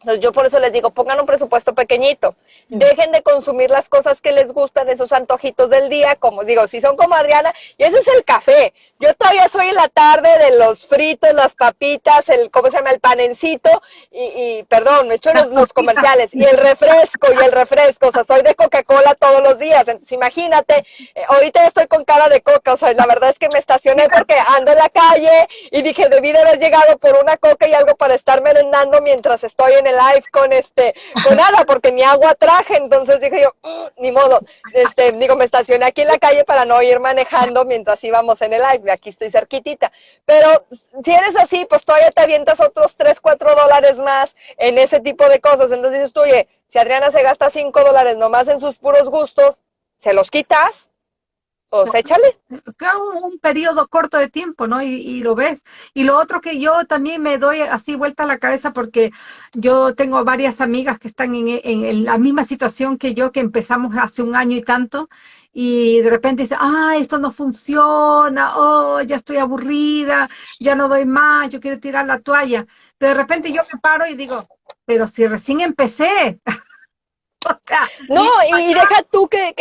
Entonces yo por eso les digo, pongan un presupuesto pequeñito. Dejen de consumir las cosas que les gustan, esos antojitos del día, como digo, si son como Adriana, y ese es el café. Yo todavía soy en la tarde de los fritos, las papitas, el, ¿cómo se llama? El panencito, y, perdón, me echo los, comerciales, y el refresco, y el refresco, o sea, soy de Coca-Cola todos los días. Entonces, imagínate, eh, ahorita estoy con cara de coca, o sea, la verdad es que me estacioné porque ando en la calle y dije, debí de haber llegado por una coca y algo para estar merendando mientras estoy en el live con este, con nada, porque ni agua traje, entonces dije yo, mm, ni modo, este, digo, me estacioné aquí en la calle para no ir manejando mientras íbamos en el live, aquí estoy cerquitita, pero si eres así, pues todavía te avientas otros 3, 4 dólares más en ese tipo de cosas, entonces dices tú, oye, si Adriana se gasta 5 dólares nomás en sus puros gustos, se los quitas, pues échale. Claro, un periodo corto de tiempo, ¿no? Y, lo ves. Y lo otro que yo también me doy así vuelta a la cabeza porque yo tengo varias amigas que están en, en, la misma situación que yo, que empezamos hace un año y tanto, y de repente dice, ah, esto no funciona, oh, ya estoy aburrida, ya no doy más, yo quiero tirar la toalla. Pero de repente yo me paro y digo, pero si recién empecé. no, y, deja tú que,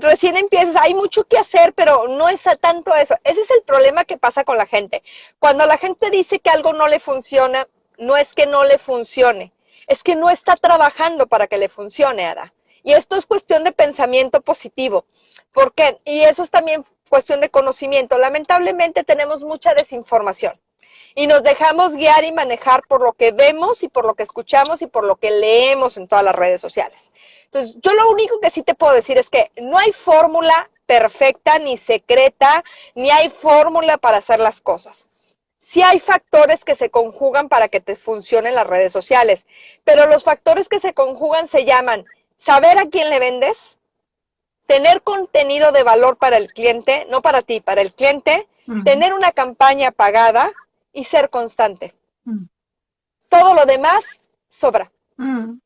recién empieces, hay mucho que hacer, pero no es tanto eso. Ese es el problema que pasa con la gente. Cuando la gente dice que algo no le funciona, no es que no le funcione, es que no está trabajando para que le funcione, Ada. Y esto es cuestión de pensamiento positivo. ¿Por qué? Y eso es también cuestión de conocimiento. Lamentablemente tenemos mucha desinformación y nos dejamos guiar y manejar por lo que vemos y por lo que escuchamos y por lo que leemos en todas las redes sociales. Entonces, yo lo único que sí te puedo decir es que no hay fórmula perfecta ni secreta, ni hay fórmula para hacer las cosas. Sí hay factores que se conjugan para que te funcionen las redes sociales, pero los factores que se conjugan se llaman saber a quién le vendes, tener contenido de valor para el cliente, no para ti, para el cliente, tener una campaña pagada, y ser constante. Mm. Todo lo demás sobra. Mm.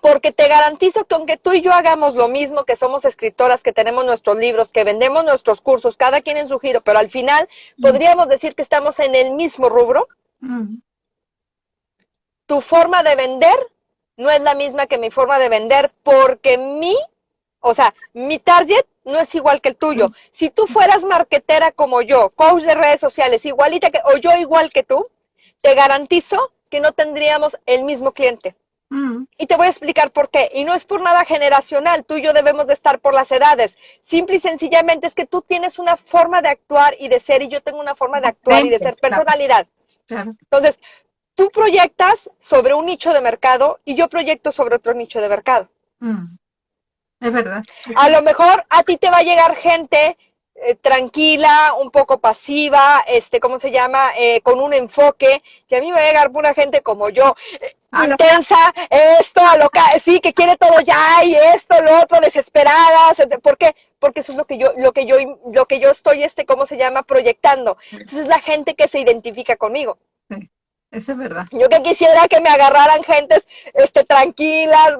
Porque te garantizo que aunque tú y yo hagamos lo mismo, que somos escritoras, que tenemos nuestros libros, que vendemos nuestros cursos, cada quien en su giro, pero al final mm. podríamos decir que estamos en el mismo rubro, tu forma de vender no es la misma que mi forma de vender porque mi, o sea, mi target no es igual que el tuyo. Si tú fueras marketera como yo, coach de redes sociales, igualita que, o yo igual que tú, te garantizo que no tendríamos el mismo cliente. Mm. Y te voy a explicar por qué. Y no es por nada generacional, tú y yo debemos de estar por las edades. Simple y sencillamente es que tú tienes una forma de actuar y de ser y yo tengo una forma de actuar y de ser personalidad. Entonces, tú proyectas sobre un nicho de mercado y yo proyecto sobre otro nicho de mercado. Es verdad. A lo mejor a ti te va a llegar gente eh, tranquila, un poco pasiva, este, ¿cómo se llama? Eh, con un enfoque, que a mí me va a llegar una gente como yo, eh, intensa, esto, loca, sí, que quiere todo ya y esto, lo otro, desesperada. ¿Por qué? Porque eso es lo que yo, lo que yo, lo que yo estoy, este, ¿cómo se llama? Proyectando. Entonces es la gente que se identifica conmigo. Eso es verdad. Yo que quisiera que me agarraran gentes este, tranquilas,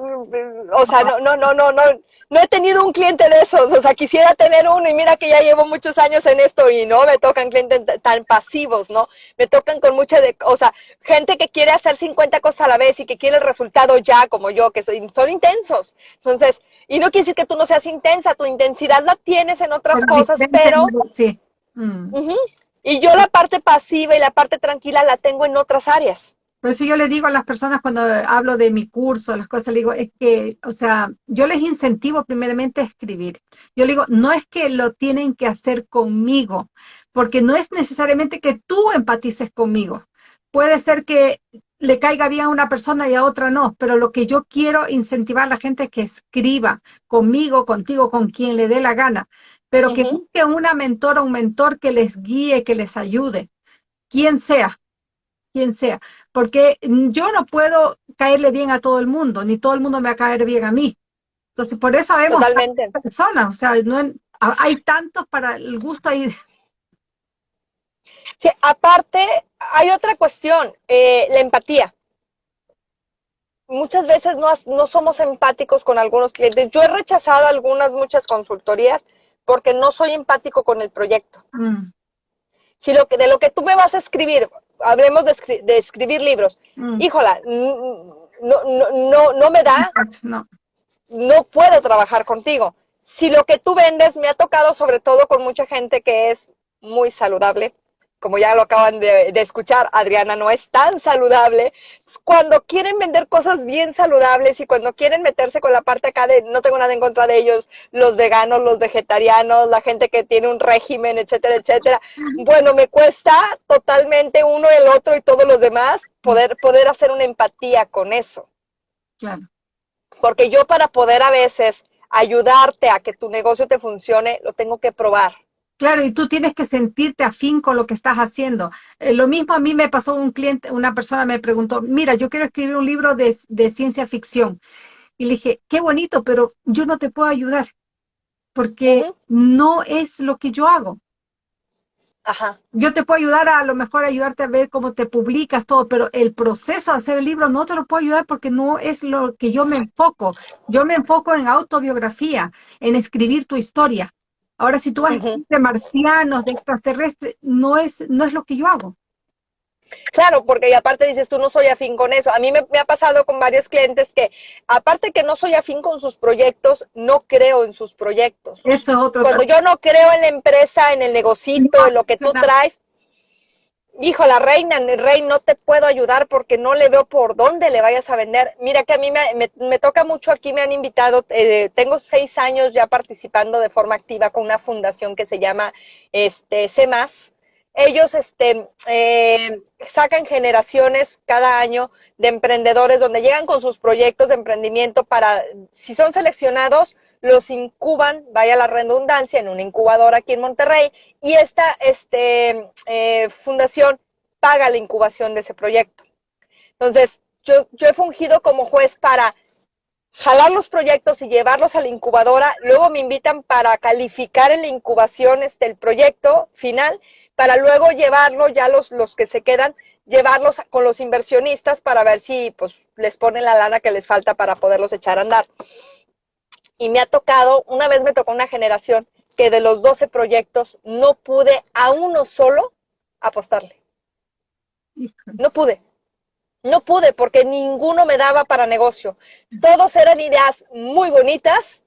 o sea, no, no, no, no, no, no he tenido un cliente de esos, o sea, quisiera tener uno y mira que ya llevo muchos años en esto y no me tocan clientes tan pasivos, ¿no? Me tocan con mucha, de, o sea, gente que quiere hacer 50 cosas a la vez y que quiere el resultado ya, como yo, que soy, son intensos. Entonces, y no quiere decir que tú no seas intensa, tu intensidad la tienes en otras cosas, pero... Sí. Mm. Y yo la parte pasiva y la parte tranquila la tengo en otras áreas. Por eso yo le digo a las personas cuando hablo de mi curso, las cosas, le digo, es que, o sea, yo les incentivo primeramente a escribir. Yo le digo, no es que lo tienen que hacer conmigo, porque no es necesariamente que tú empatices conmigo. Puede ser que le caiga bien a una persona y a otra no, pero lo que yo quiero incentivar a la gente es que escriba conmigo, contigo, con quien le dé la gana, pero que busque una mentora, un mentor que les guíe, que les ayude, quien sea quien sea, porque yo no puedo caerle bien a todo el mundo, ni todo el mundo me va a caer bien a mí. Entonces, por eso vemos personas, o sea, no, hay tantos para el gusto ahí. Sí, aparte, hay otra cuestión, eh, la empatía. Muchas veces no, no somos empáticos con algunos clientes. Yo he rechazado algunas, muchas consultorías porque no soy empático con el proyecto. Mm. Si lo que, de lo que tú me vas a escribir, hablemos de, escribir libros, mm. híjola, no, no, no, no me da, no. no puedo trabajar contigo. Si lo que tú vendes me ha tocado sobre todo con mucha gente que es muy saludable, como ya lo acaban de, escuchar, Adriana no es tan saludable. Cuando quieren vender cosas bien saludables y cuando quieren meterse con la parte acá de no tengo nada en contra de ellos, los veganos, los vegetarianos, la gente que tiene un régimen, etcétera, etcétera. Bueno, me cuesta totalmente uno el otro y todos los demás poder, poder hacer una empatía con eso. Claro. Porque yo para poder a veces ayudarte a que tu negocio te funcione, lo tengo que probar Claro, y tú tienes que sentirte afín con lo que estás haciendo. Eh, lo mismo a mí me pasó un cliente, una persona me preguntó, mira, yo quiero escribir un libro de, ciencia ficción. Y le dije, qué bonito, pero yo no te puedo ayudar, porque no es lo que yo hago. Ajá. Yo te puedo ayudar a, a lo mejor ayudarte a ver cómo te publicas todo, pero el proceso de hacer el libro no te lo puedo ayudar porque no es lo que yo me enfoco. Yo me enfoco en autobiografía, en escribir tu historia. Ahora, si tú vas de marcianos, de extraterrestres, no es, no es lo que yo hago. Claro, porque y aparte dices, tú no soy afín con eso. A mí me, ha pasado con varios clientes que, aparte que no soy afín con sus proyectos, no creo en sus proyectos. Eso es otro. Cuando yo no creo en la empresa, en el negocito, en lo que tú traes, hijo, la reina, rey, no te puedo ayudar porque no le veo por dónde le vayas a vender. Mira que a mí me, me, toca mucho, aquí me han invitado, eh, tengo seis años ya participando de forma activa con una fundación que se llama este, CEMAS. Ellos este, eh, sacan generaciones cada año de emprendedores donde llegan con sus proyectos de emprendimiento para, si son seleccionados, los incuban, vaya la redundancia, en una incubadora aquí en Monterrey, y esta este, eh, fundación paga la incubación de ese proyecto. Entonces, yo, yo he fungido como juez para jalar los proyectos y llevarlos a la incubadora, luego me invitan para calificar en la incubación este, el proyecto final, para luego llevarlo, ya los, los que se quedan, llevarlos con los inversionistas para ver si pues les ponen la lana que les falta para poderlos echar a andar y me ha tocado, una vez me tocó una generación que de los 12 proyectos no pude a uno solo apostarle. No pude. No pude porque ninguno me daba para negocio. Todos eran ideas muy bonitas,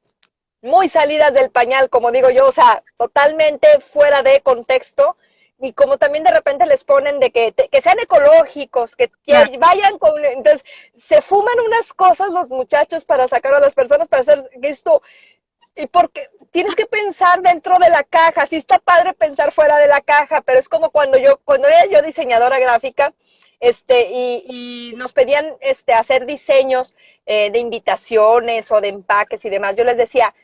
muy salidas del pañal, como digo yo, o sea, totalmente fuera de contexto, y como también de repente les ponen de que, que sean ecológicos, que, vayan con... Entonces, se fuman unas cosas los muchachos para sacar a las personas para hacer esto. Y porque tienes que pensar dentro de la caja. Sí está padre pensar fuera de la caja, pero es como cuando yo, cuando era yo diseñadora gráfica, este, y, y nos pedían este, hacer diseños eh, de invitaciones o de empaques y demás. Yo les decía,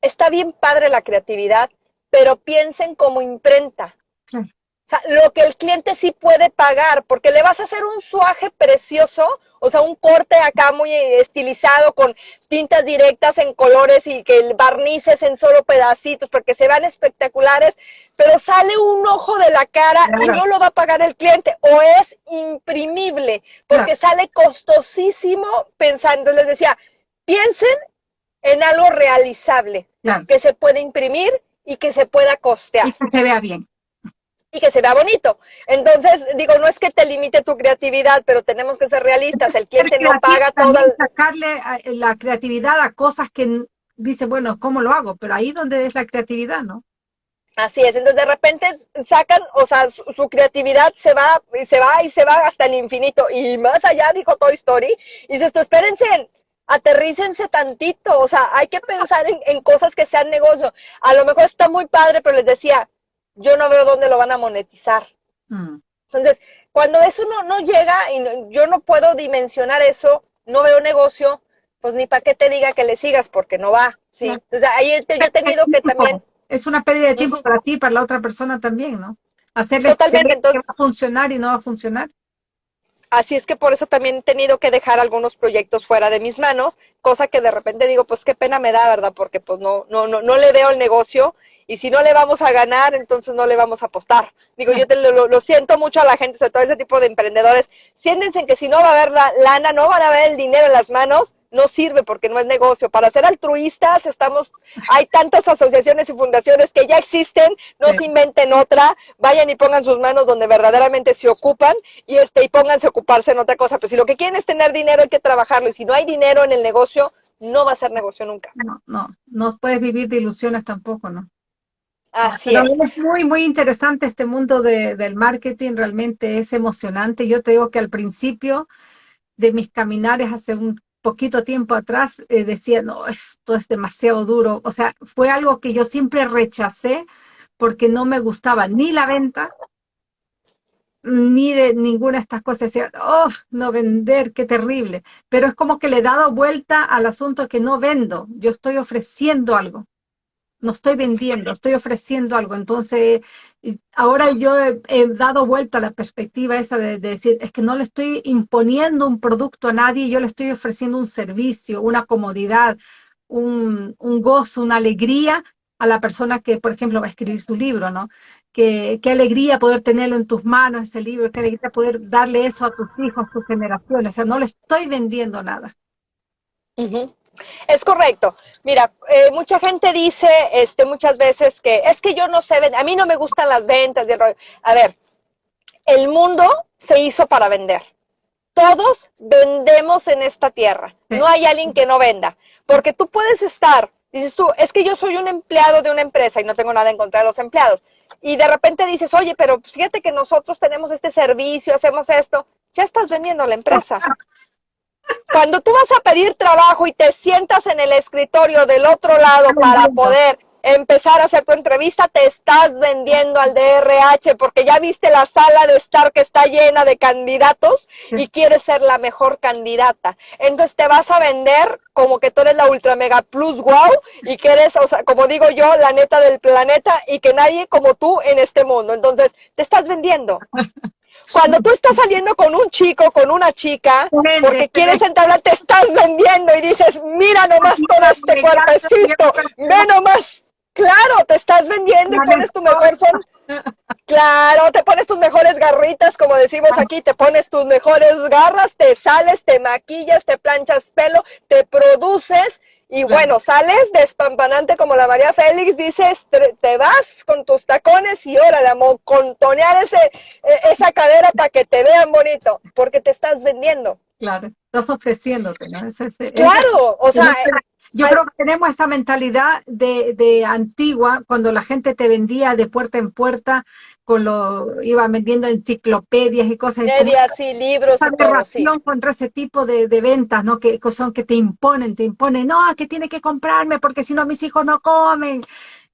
está bien padre la creatividad, pero piensen como imprenta. O sea, lo que el cliente sí puede pagar, porque le vas a hacer un suaje precioso, o sea, un corte acá muy estilizado con tintas directas en colores y que el barnices en solo pedacitos, porque se vean espectaculares, pero sale un ojo de la cara y no lo va a pagar el cliente, o es imprimible, porque sale costosísimo pensando, les decía, piensen en algo realizable, que se puede imprimir y que se pueda costear. Y que se vea bien y que se vea bonito. Entonces, digo, no es que te limite tu creatividad, pero tenemos que ser realistas. El cliente no paga toda... Sacarle la creatividad a cosas que dice, bueno, ¿cómo lo hago? Pero ahí donde es la creatividad, ¿no? Así es, entonces de repente sacan, o sea, su, creatividad se va y se va y se va hasta el infinito. Y más allá, dijo Toy Story, y dice esto, espérense, aterrícense tantito, o sea, hay que pensar en, en cosas que sean negocio. A lo mejor está muy padre, pero les decía, yo no veo dónde lo van a monetizar. Mm. Entonces, cuando eso no, no llega y yo no puedo dimensionar eso, no veo negocio, pues ni para qué te diga que le sigas porque no va. Sí. Entonces, ahí yo he tenido que también... Es una pérdida de tiempo para ti y para la otra persona también, ¿no? Hacerle Totalmente, entonces... que va a funcionar y no va a funcionar. Así es que por eso también he tenido que dejar algunos proyectos fuera de mis manos, cosa que de repente digo, pues qué pena me da, ¿verdad? Porque pues no, no, no, no le veo el negocio y si no le vamos a ganar, entonces no le vamos a apostar. Digo, yo te, lo, siento mucho a la gente, sobre todo ese tipo de emprendedores, siéntense en que si no va a haber la lana, no van a ver el dinero en las manos, no sirve porque no es negocio. Para ser altruistas estamos, hay tantas asociaciones y fundaciones que ya existen, no se inventen otra, vayan y pongan sus manos donde verdaderamente se ocupan y este y pónganse a ocuparse en otra cosa. Pero si lo que quieren es tener dinero hay que trabajarlo y si no hay dinero en el negocio, no va a ser negocio nunca. No, no, no puedes vivir de ilusiones tampoco, ¿no? Así es. es. muy, muy interesante este mundo de, del marketing, realmente es emocionante. Yo te digo que al principio de mis caminares hace un poquito tiempo atrás eh, decía, no, esto es demasiado duro. O sea, fue algo que yo siempre rechacé porque no me gustaba ni la venta, ni de ninguna de estas cosas. Decía, oh, no vender, qué terrible. Pero es como que le he dado vuelta al asunto que no vendo, yo estoy ofreciendo algo no estoy vendiendo, estoy ofreciendo algo. Entonces, ahora yo he, dado vuelta a la perspectiva esa de, decir, es que no le estoy imponiendo un producto a nadie, yo le estoy ofreciendo un servicio, una comodidad, un, gozo, una alegría a la persona que, por ejemplo, va a escribir su libro, ¿no? Qué, qué alegría poder tenerlo en tus manos, ese libro, qué alegría poder darle eso a tus hijos, a tus generaciones. O sea, no le estoy vendiendo nada. Es correcto. Mira, eh, mucha gente dice este, muchas veces que es que yo no sé, a mí no me gustan las ventas. A ver, el mundo se hizo para vender. Todos vendemos en esta tierra. No hay alguien que no venda. Porque tú puedes estar, dices tú, es que yo soy un empleado de una empresa y no tengo nada en contra de los empleados. Y de repente dices, oye, pero fíjate que nosotros tenemos este servicio, hacemos esto. Ya estás vendiendo la empresa. Cuando tú vas a pedir trabajo y te sientas en el escritorio del otro lado para poder empezar a hacer tu entrevista, te estás vendiendo al DRH porque ya viste la sala de estar que está llena de candidatos y quieres ser la mejor candidata. Entonces te vas a vender como que tú eres la ultra mega plus wow y que eres, o sea, como digo yo, la neta del planeta y que nadie como tú en este mundo. Entonces te estás vendiendo. Cuando tú estás saliendo con un chico, con una chica, porque quieres entablar, te estás vendiendo y dices, mira nomás todo este cuerpecito, ve nomás. Claro, te estás vendiendo y pones tu mejor son. Claro, te pones tus mejores garritas, como decimos aquí, te pones tus mejores garras, te sales, te maquillas, te planchas pelo, te produces y bueno, sales despampanante como la María Félix, dices, te, vas con tus tacones y órale, con contonear ese, e, esa cadera para que te vean bonito, porque te estás vendiendo. Claro, estás ofreciéndote, ¿no? claro, o sea, yo creo que tenemos esa mentalidad de, de, antigua, cuando la gente te vendía de puerta en puerta, con lo iba vendiendo enciclopedias y cosas. Medias y libros y todo, sí. contra ese tipo de, de, ventas, ¿no? Que son que te imponen, te imponen, no, que tiene que comprarme porque si no mis hijos no comen.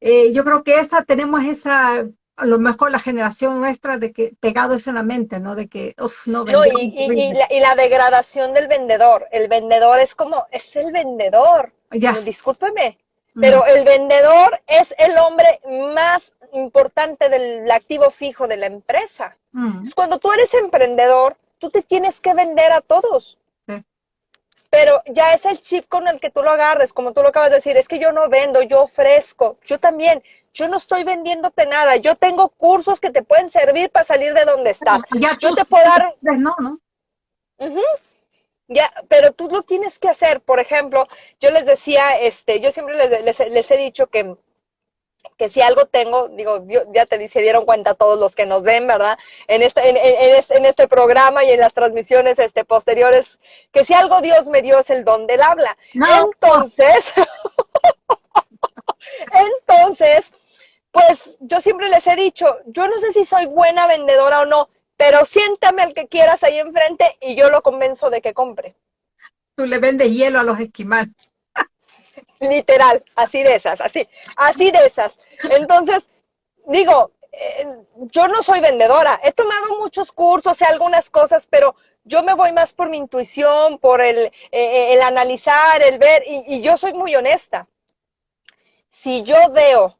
Eh, yo creo que esa, tenemos esa a lo mejor la generación nuestra de que pegado eso en la mente, ¿no? De que, uff, no, no y, y, la, y, la, degradación del vendedor. El vendedor es como, es el vendedor. Ya. Discúlpeme, mm. pero el vendedor es el hombre más importante del activo fijo de la empresa. Mm. Cuando tú eres emprendedor, tú te tienes que vender a todos. Pero ya es el chip con el que tú lo agarres, como tú lo acabas de decir, es que yo no vendo, yo ofrezco, yo también, yo no estoy vendiéndote nada, yo tengo cursos que te pueden servir para salir de donde estás. yo te puedo dar... No, ¿no? Ya, pero tú lo tienes que hacer. Por ejemplo, yo les decía, este, yo siempre les, he dicho que, que si algo tengo, digo, ya te se dieron cuenta todos los que nos ven, ¿verdad? En este, en, en, este programa y en las transmisiones este, posteriores, que si algo Dios me dio es el don del habla. Entonces, entonces, pues yo siempre les he dicho, yo no sé si soy buena vendedora o no, pero siéntame al que quieras ahí enfrente y yo lo convenzo de que compre. Tú le vendes hielo a los esquimales. Literal, así de esas, así, así de esas. Entonces, digo, eh, yo no soy vendedora, he tomado muchos cursos y algunas cosas, pero yo me voy más por mi intuición, por el, eh, eh, el analizar, el ver, y, y yo soy muy honesta. Si yo veo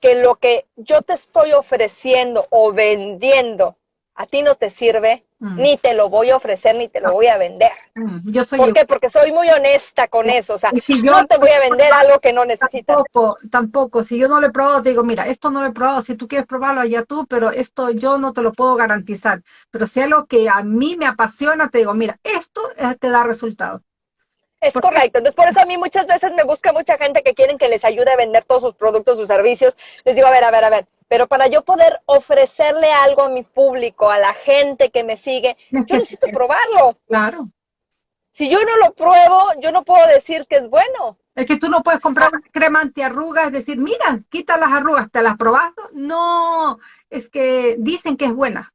que lo que yo te estoy ofreciendo o vendiendo a ti no te sirve, mm. ni te lo voy a ofrecer, ni te lo voy a vender. Mm, yo soy ¿Por qué? Porque soy muy honesta con eso. O sea, yo no te voy a vender algo que no necesitas. Tampoco, tampoco. Si yo no lo he probado, te digo, mira, esto no lo he probado. Si tú quieres probarlo, allá tú, pero esto yo no te lo puedo garantizar. Pero si lo que a mí me apasiona, te digo, mira, esto eh, te da resultados. Es correcto. Entonces, por eso a mí muchas veces me busca mucha gente que quieren que les ayude a vender todos sus productos, sus servicios. Les digo, a ver, a ver, a ver. Pero para yo poder ofrecerle algo a mi público, a la gente que me sigue, yo necesito probarlo. Claro. Si yo no lo pruebo, yo no puedo decir que es bueno. Es que tú no puedes comprar una crema antiarrugas, es decir, mira, quita las arrugas, ¿te las probaste? No, es que dicen que es buena.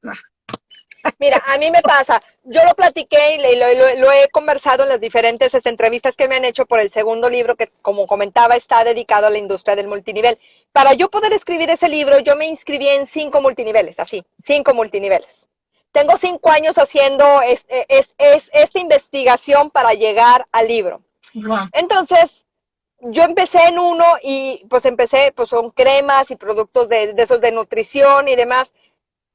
Mira, a mí me pasa, yo lo platiqué y lo, he conversado en las diferentes este, entrevistas que me han hecho por el segundo libro que, como comentaba, está dedicado a la industria del multinivel. Para yo poder escribir ese libro, yo me inscribí en cinco multiniveles, así, cinco multiniveles. Tengo cinco años haciendo esta investigación para llegar al libro. Entonces, yo empecé en uno y pues empecé, pues son cremas y productos de, de esos de nutrición y demás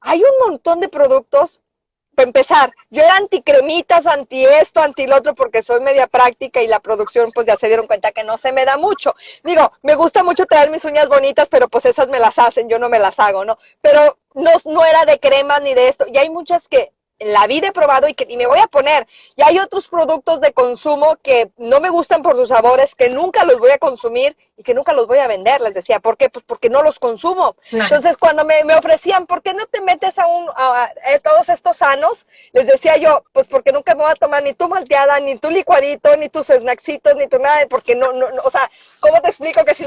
hay un montón de productos. Para empezar, yo era anticremitas, anti esto, anti lo otro, porque soy media práctica y la producción, pues ya se dieron cuenta que no se me da mucho. Digo, me gusta mucho traer mis uñas bonitas, pero pues esas me las hacen, yo no me las hago, ¿no? Pero no, no era de cremas ni de esto. Y hay muchas que la vida he probado y que ni me voy a poner. Y hay otros productos de consumo que no me gustan por sus sabores, que nunca los voy a consumir y que nunca los voy a vender. Les decía, ¿por qué? Pues porque no los consumo. Entonces, cuando me, ofrecían, ¿por qué no te metes a, un, a, todos estos sanos? Les decía yo, pues porque nunca me voy a tomar ni tu malteada, ni tu licuadito, ni tus snacksitos, ni tu nada, porque no, no, o sea, ¿cómo te explico que si,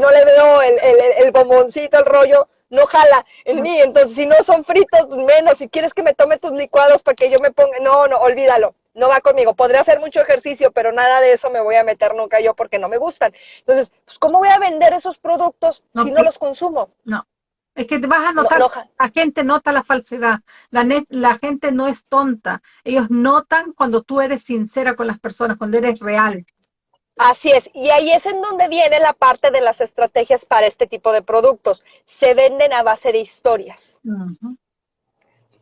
no le veo el, el, el bomboncito, el rollo, no jala en mí. Entonces, si no son fritos, menos. Si quieres que me tome tus licuados para que yo me ponga, no, no, olvídalo. No va conmigo. Podría hacer mucho ejercicio, pero nada de eso me voy a meter nunca yo porque no me gustan. Entonces, pues, ¿cómo voy a vender esos productos si no los consumo? No. Es que te vas a notar, la gente nota la falsedad, la, la gente no es tonta, ellos notan cuando tú eres sincera con las personas, cuando eres real. Así es, y ahí es en donde viene la parte de las estrategias para este tipo de productos. Se venden a base de historias.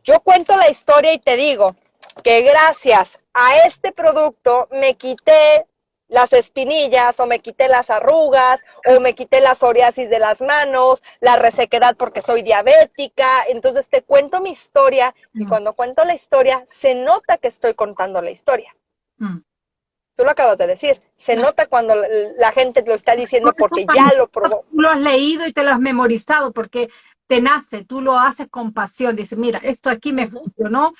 Yo cuento la historia y te digo que gracias a este producto me quité las espinillas o me quité las arrugas o me quité la psoriasis de las manos, la resequedad porque soy diabética. Entonces te cuento mi historia y cuando cuento la historia se nota que estoy contando la historia. Mm. Tú lo acabas de decir. Se nota cuando la gente lo está diciendo porque ya lo probó. Tú lo has leído y te lo has memorizado porque te nace, tú lo haces con pasión. Dices, mira, esto aquí me funcionó.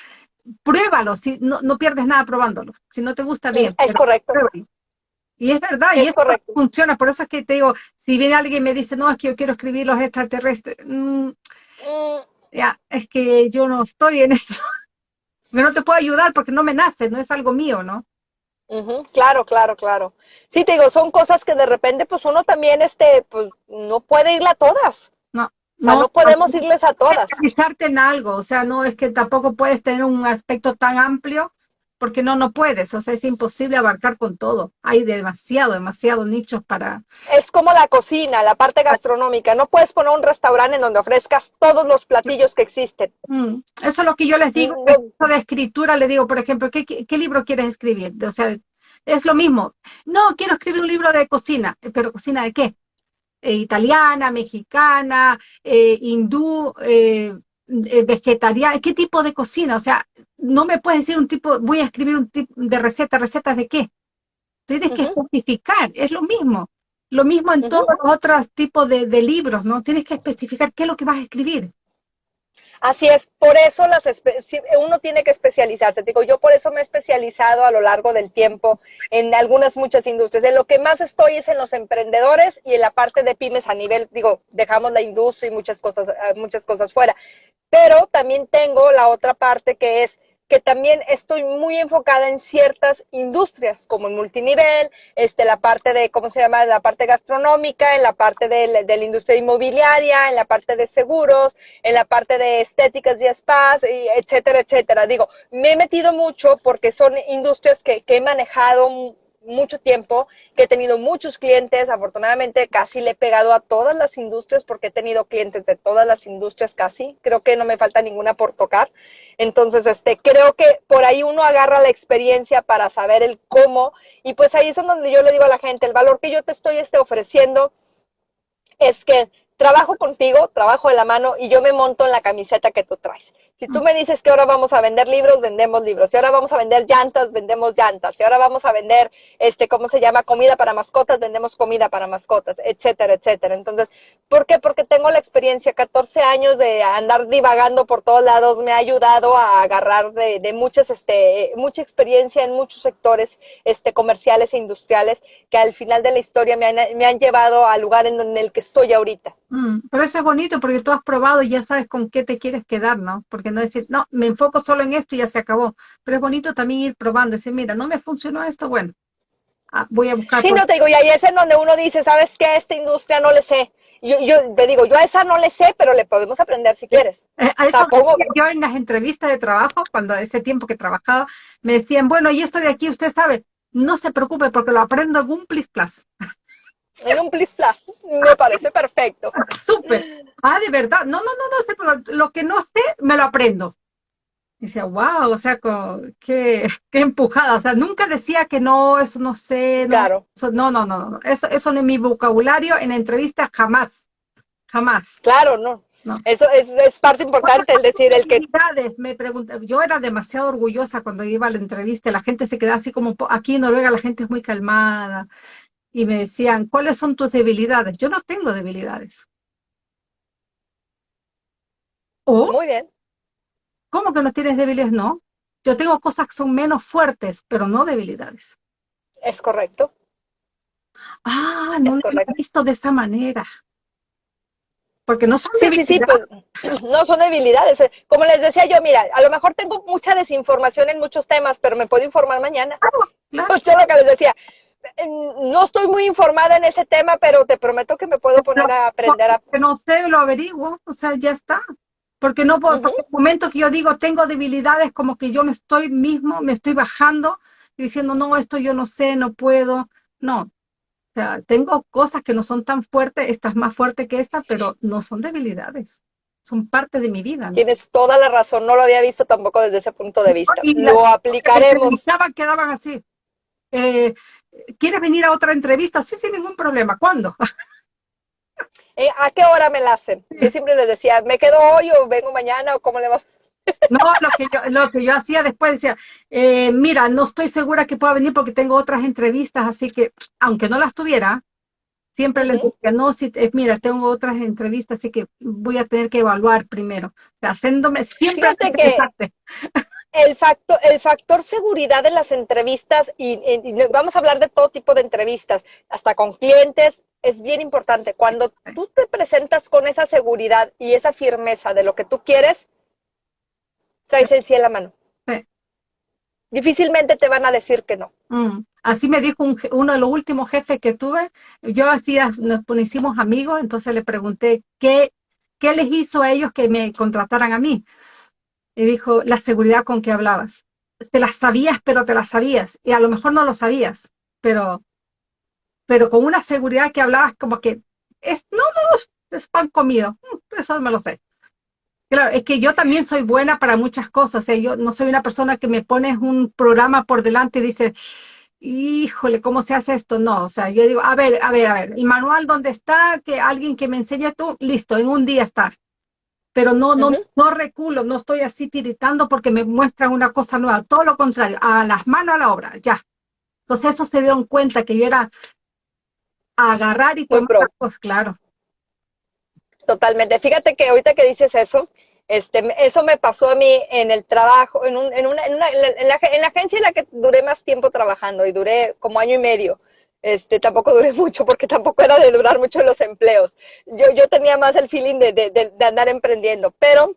Pruébalo, si no, no pierdes nada probándolo. Si no te gusta bien. Es correcto. Y es verdad, y eso funciona. Por eso es que te digo, si viene alguien y me dice, no, es que yo quiero escribir los extraterrestres, mm, mm. ya, es que yo no estoy en eso. Yo no te puedo ayudar porque no me nace, no es algo mío, ¿no? Claro, claro, claro. Sí, te digo, son cosas que de repente, pues uno también, este, pues no puede irle a todas. No. O sea, no, podemos irles a todas. Fijarte en algo, o sea, no es que tampoco puedes tener un aspecto tan amplio, porque no, no puedes, o sea, es imposible abarcar con todo. Hay demasiado, demasiados nichos para... Es como la cocina, la parte gastronómica. No puedes poner un restaurante en donde ofrezcas todos los platillos que existen. Mm, eso es lo que yo les digo. No. De escritura le digo, por ejemplo, ¿qué, ¿qué, libro quieres escribir? O sea, es lo mismo. No, quiero escribir un libro de cocina, pero ¿cocina de qué? Eh, italiana, mexicana, eh, hindú, eh, vegetariana, ¿qué tipo de cocina? O sea, no me puedes decir un tipo, voy a escribir un tipo de receta, ¿recetas de qué? Tienes que especificar, es lo mismo. Lo mismo en todos los otros tipos de, de, libros, ¿no? Tienes que especificar qué es lo que vas a escribir. Así es, por eso las uno tiene que especializarse. Digo, yo por eso me he especializado a lo largo del tiempo en algunas muchas industrias. En lo que más estoy es en los emprendedores y en la parte de pymes a nivel, digo, dejamos la industria y muchas cosas, muchas cosas fuera. Pero también tengo la otra parte que es que también estoy muy enfocada en ciertas industrias, como el multinivel, este, la parte de, ¿cómo se llama? La parte gastronómica, en la parte de, de la industria inmobiliaria, en la parte de seguros, en la parte de estéticas y spas, y etcétera, etcétera. Digo, me he metido mucho porque son industrias que, que he manejado mucho tiempo, que he tenido muchos clientes, afortunadamente casi le he pegado a todas las industrias porque he tenido clientes de todas las industrias casi, creo que no me falta ninguna por tocar. Entonces, este, creo que por ahí uno agarra la experiencia para saber el cómo y pues ahí es donde yo le digo a la gente, el valor que yo te estoy este, ofreciendo es que trabajo contigo, trabajo de la mano y yo me monto en la camiseta que tú traes. Si tú me dices que ahora vamos a vender libros, vendemos libros. Si ahora vamos a vender llantas, vendemos llantas. Si ahora vamos a vender, este, ¿cómo se llama? Comida para mascotas, vendemos comida para mascotas, etcétera, etcétera. Entonces, ¿por qué? Porque tengo la experiencia, 14 años de andar divagando por todos lados, me ha ayudado a agarrar de, de muchas, este, mucha experiencia en muchos sectores, este, comerciales e industriales que al final de la historia me han, me han llevado al lugar en, el que estoy ahorita. Mm, pero eso es bonito porque tú has probado y ya sabes con qué te quieres quedar, ¿no? Porque no decir, no, me enfoco solo en esto y ya se acabó. Pero es bonito también ir probando, decir, mira, no me funcionó esto, bueno, ah, voy a buscar. Sí, no te digo, y ahí es en donde uno dice, ¿sabes qué? A esta industria no le sé. Yo, yo te digo, yo a esa no le sé, pero le podemos aprender si quieres. Eh, eso yo en las entrevistas de trabajo, cuando ese tiempo que trabajaba, me decían, bueno, y esto de aquí usted sabe, no se preocupe porque lo aprendo en un plis. En un plis plus, me parece perfecto. Súper. Ah, de verdad. No, no, no, no sé, pero lo que no sé, me lo aprendo. Decía, wow, o sea, qué, qué empujada. O sea, nunca decía que no, eso no sé. No, claro. no, no, no, no. Eso, eso no es mi vocabulario en entrevistas jamás. Jamás. Claro, no. Eso es, parte importante, el decir, el que... Me pregunté, yo era demasiado orgullosa cuando iba a la entrevista, la gente se quedaba así como, aquí en Noruega la gente es muy calmada, y me decían, ¿cuáles son tus debilidades? Yo no tengo debilidades. ¿O? Muy bien. ¿Cómo que no tienes debilidades? No. Yo tengo cosas que son menos fuertes, pero no debilidades. Es correcto. Ah, no lo he visto de esa manera porque no son debilidades. Sí, sí, pues no son debilidades. Como les decía yo, mira, a lo mejor tengo mucha desinformación en muchos temas, pero me puedo informar mañana. Claro, claro. lo que les decía. No estoy muy informada en ese tema, pero te prometo que me puedo poner a aprender a... No sé, lo averiguo, o sea, ya está. Porque no puedo, porque el momento que yo digo tengo debilidades, como que yo me estoy mismo, me estoy bajando, diciendo, no, esto yo no sé, no puedo. No, o sea, tengo cosas que no son tan fuertes, esta es más fuerte que esta, pero no son debilidades. Son parte de mi vida. Tienes toda la razón, no lo había visto tampoco desde ese punto de vista. lo aplicaremos. quedaban así. Eh, ¿Quieres venir a otra entrevista? Sí, sin ningún problema. ¿Cuándo? Eh, ¿A qué hora me la hacen? Yo siempre les decía, ¿me quedo hoy o vengo mañana o cómo le va? No, lo que yo, lo que yo hacía después decía, eh, mira, no estoy segura que pueda venir porque tengo otras entrevistas, así que aunque no las tuviera, siempre les decía, no, si, eh, mira, tengo otras entrevistas, así que voy a tener que evaluar primero. O sea, haciéndome siempre que el factor, el factor seguridad en las entrevistas, y, vamos a hablar de todo tipo de entrevistas, hasta con clientes, es bien importante. Cuando tú te presentas con esa seguridad y esa firmeza de lo que tú quieres, traes el cielo a la mano. Difícilmente te van a decir que no. Mm. Así me dijo uno de los últimos jefes que tuve. Yo hacía, nos hicimos amigos, entonces le pregunté qué, qué les hizo a ellos que me contrataran a mí. Dijo, la seguridad con que hablabas. Te las sabías, pero te las sabías. Y a lo mejor no lo sabías, pero, pero con una seguridad que hablabas como que, es, no, no, es pan comido. Mm, eso me lo sé. Claro, es que yo también soy buena para muchas cosas. ¿eh? Yo no soy una persona que me pones un programa por delante y dice, híjole, ¿cómo se hace esto? No, o sea, yo digo, a ver, a ver, a ver, el manual donde está, que alguien que me enseñe tú, listo, en un día estar. Pero no, no, no reculo, no estoy así tiritando porque me muestran una cosa nueva, todo lo contrario, a las manos a la obra, ya. Entonces eso se dieron cuenta que yo era agarrar y tomar cosas, claro. Totalmente. Fíjate que ahorita que dices eso, este, eso me pasó a mí en el trabajo, en, un, en, una, en, una, en, la, en la agencia en la que duré más tiempo trabajando y duré como año y medio. Este, tampoco duré mucho porque tampoco era de durar mucho los empleos. Yo, yo tenía más el feeling de, de, de, andar emprendiendo, pero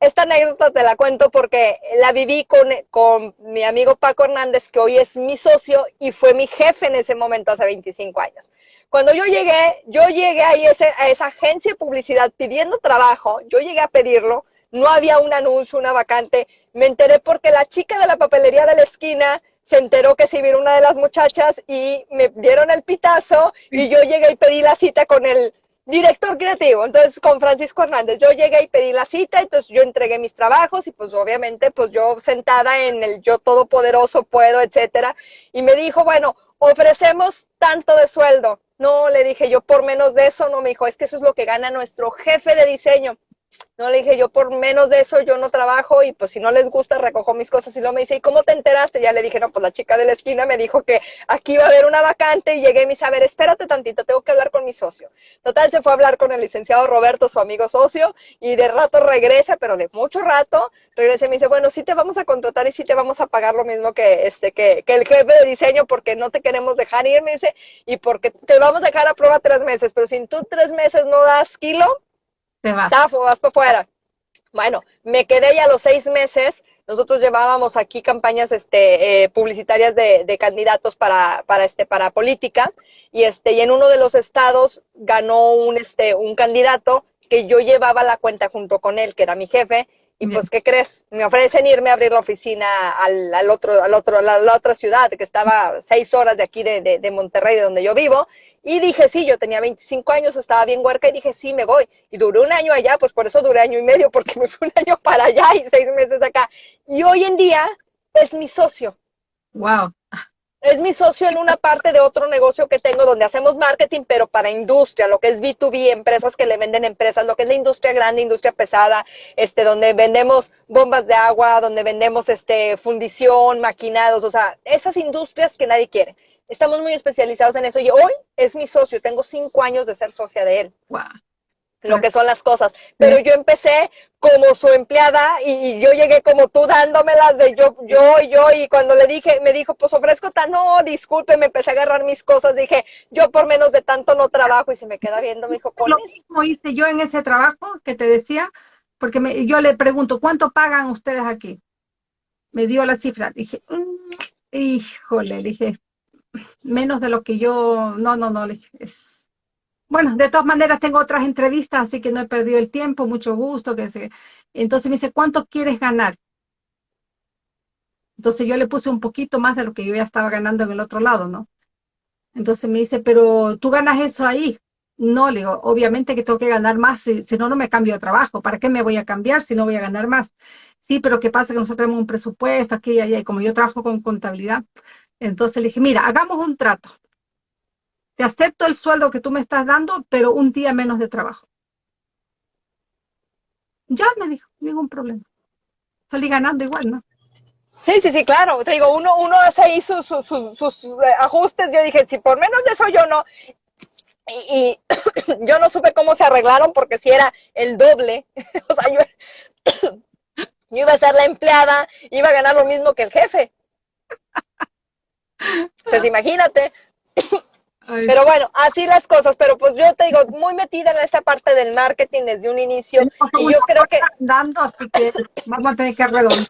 esta anécdota te la cuento porque la viví con, con mi amigo Paco Hernández, que hoy es mi socio y fue mi jefe en ese momento hace 25 años. Cuando yo llegué, yo llegué ahí a esa agencia de publicidad pidiendo trabajo, yo llegué a pedirlo, no había un anuncio, una vacante, me enteré porque la chica de la papelería de la esquina se enteró que sí vino una de las muchachas y me dieron el pitazo y yo llegué y pedí la cita con el director creativo, entonces con Francisco Hernández. Yo llegué y pedí la cita, entonces yo entregué mis trabajos y pues obviamente pues yo sentada en el yo todopoderoso puedo, etcétera, y me dijo, bueno, ofrecemos tanto de sueldo. No, le dije yo por menos de eso, no me dijo, es que eso es lo que gana nuestro jefe de diseño. No le dije, yo por menos de eso yo no trabajo y pues si no les gusta recojo mis cosas y luego me dice, ¿y cómo te enteraste? Ya le dije, no, pues la chica de la esquina me dijo que aquí iba a haber una vacante y llegué y me dice, a ver, espérate tantito, tengo que hablar con mi socio. Total, se fue a hablar con el licenciado Roberto, su amigo socio, y de rato regresa, pero de mucho rato, regresa y me dice, bueno, sí te vamos a contratar y sí te vamos a pagar lo mismo que este, que, que el jefe de diseño porque no te queremos dejar ir, me dice, y porque te vamos a dejar a prueba tres meses, pero si tú tres meses no das kilo, te vas. Tafo, vas para afuera. Bueno, me quedé ya los seis meses. Nosotros llevábamos aquí campañas este, eh, publicitarias de, de, candidatos para, para, este, para política y, este, y en uno de los estados ganó un, este, un candidato que yo llevaba la cuenta junto con él, que era mi jefe, y pues, ¿qué crees? Me ofrecen irme a abrir la oficina al, al otro, al otro, a la, la, otra ciudad, que estaba seis horas de aquí de, de, de, Monterrey, de donde yo vivo. Y dije, sí, yo tenía 25 años, estaba bien huerca, y dije, sí, me voy. Y duré un año allá, pues por eso duré año y medio, porque me fui un año para allá y seis meses acá. Y hoy en día es mi socio. Wow es mi socio en una parte de otro negocio que tengo donde hacemos marketing, pero para industria, lo que es B2B, empresas que le venden empresas, lo que es la industria grande, industria pesada, este, donde vendemos bombas de agua, donde vendemos este, fundición, maquinados, o sea, esas industrias que nadie quiere. Estamos muy especializados en eso y hoy es mi socio, tengo cinco años de ser socia de él. Wow lo que son las cosas. Pero yo empecé como su empleada y, yo llegué como tú dándomelas de yo, yo, yo, y cuando le dije, me dijo, pues ofrezco tan, no, disculpe, me empecé a agarrar mis cosas, dije, yo por menos de tanto no trabajo y se me queda viendo, me dijo, Lo mismo hice yo en ese trabajo que te decía, porque me, yo le pregunto, ¿cuánto pagan ustedes aquí? Me dio la cifra, dije, mmm, híjole, le dije, menos de lo que yo, no, no, no, es bueno, de todas maneras tengo otras entrevistas, así que no he perdido el tiempo, mucho gusto. Que se... Entonces me dice, ¿cuánto quieres ganar? Entonces yo le puse un poquito más de lo que yo ya estaba ganando en el otro lado, ¿no? Entonces me dice, pero tú ganas eso ahí. No, le digo, obviamente que tengo que ganar más, si, si, no, no me cambio de trabajo. ¿Para qué me voy a cambiar si no voy a ganar más? Sí, pero ¿qué pasa? Que nosotros tenemos un presupuesto aquí y allá, y como yo trabajo con contabilidad, entonces le dije, mira, hagamos un trato te acepto el sueldo que tú me estás dando, pero un día menos de trabajo. Ya me dijo, ningún problema. Salí ganando igual, ¿no? Sí, sí, sí, claro. Te digo, uno, uno hace ahí sus, sus, sus, sus ajustes. Yo dije, si por menos de eso yo no. Y, y yo no supe cómo se arreglaron porque si era el doble. o sea, yo, yo iba a ser la empleada, iba a ganar lo mismo que el jefe. Pues imagínate. Ay. Pero bueno, así las cosas, pero pues yo te digo, muy metida en esta parte del marketing desde un inicio, y yo creo que... Dando, así que vamos a tener que redondear.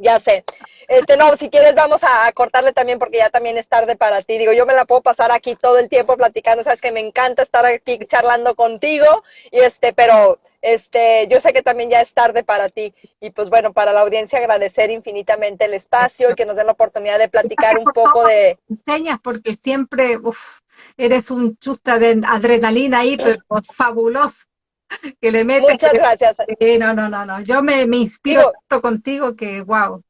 Ya sé. Este, no, si quieres vamos a, cortarle también porque ya también es tarde para ti. Digo, yo me la puedo pasar aquí todo el tiempo platicando, sabes que me encanta estar aquí charlando contigo, y este, pero este, yo sé que también ya es tarde para ti y pues bueno, para la audiencia agradecer infinitamente el espacio y que nos den la oportunidad de platicar un poco de... Enseñas porque siempre uf, eres un chusta de adrenalina ahí, pero fabuloso. Que le metes. Muchas gracias. Sí, no, no, no, no. Yo me, me inspiro Digo, tanto contigo que wow.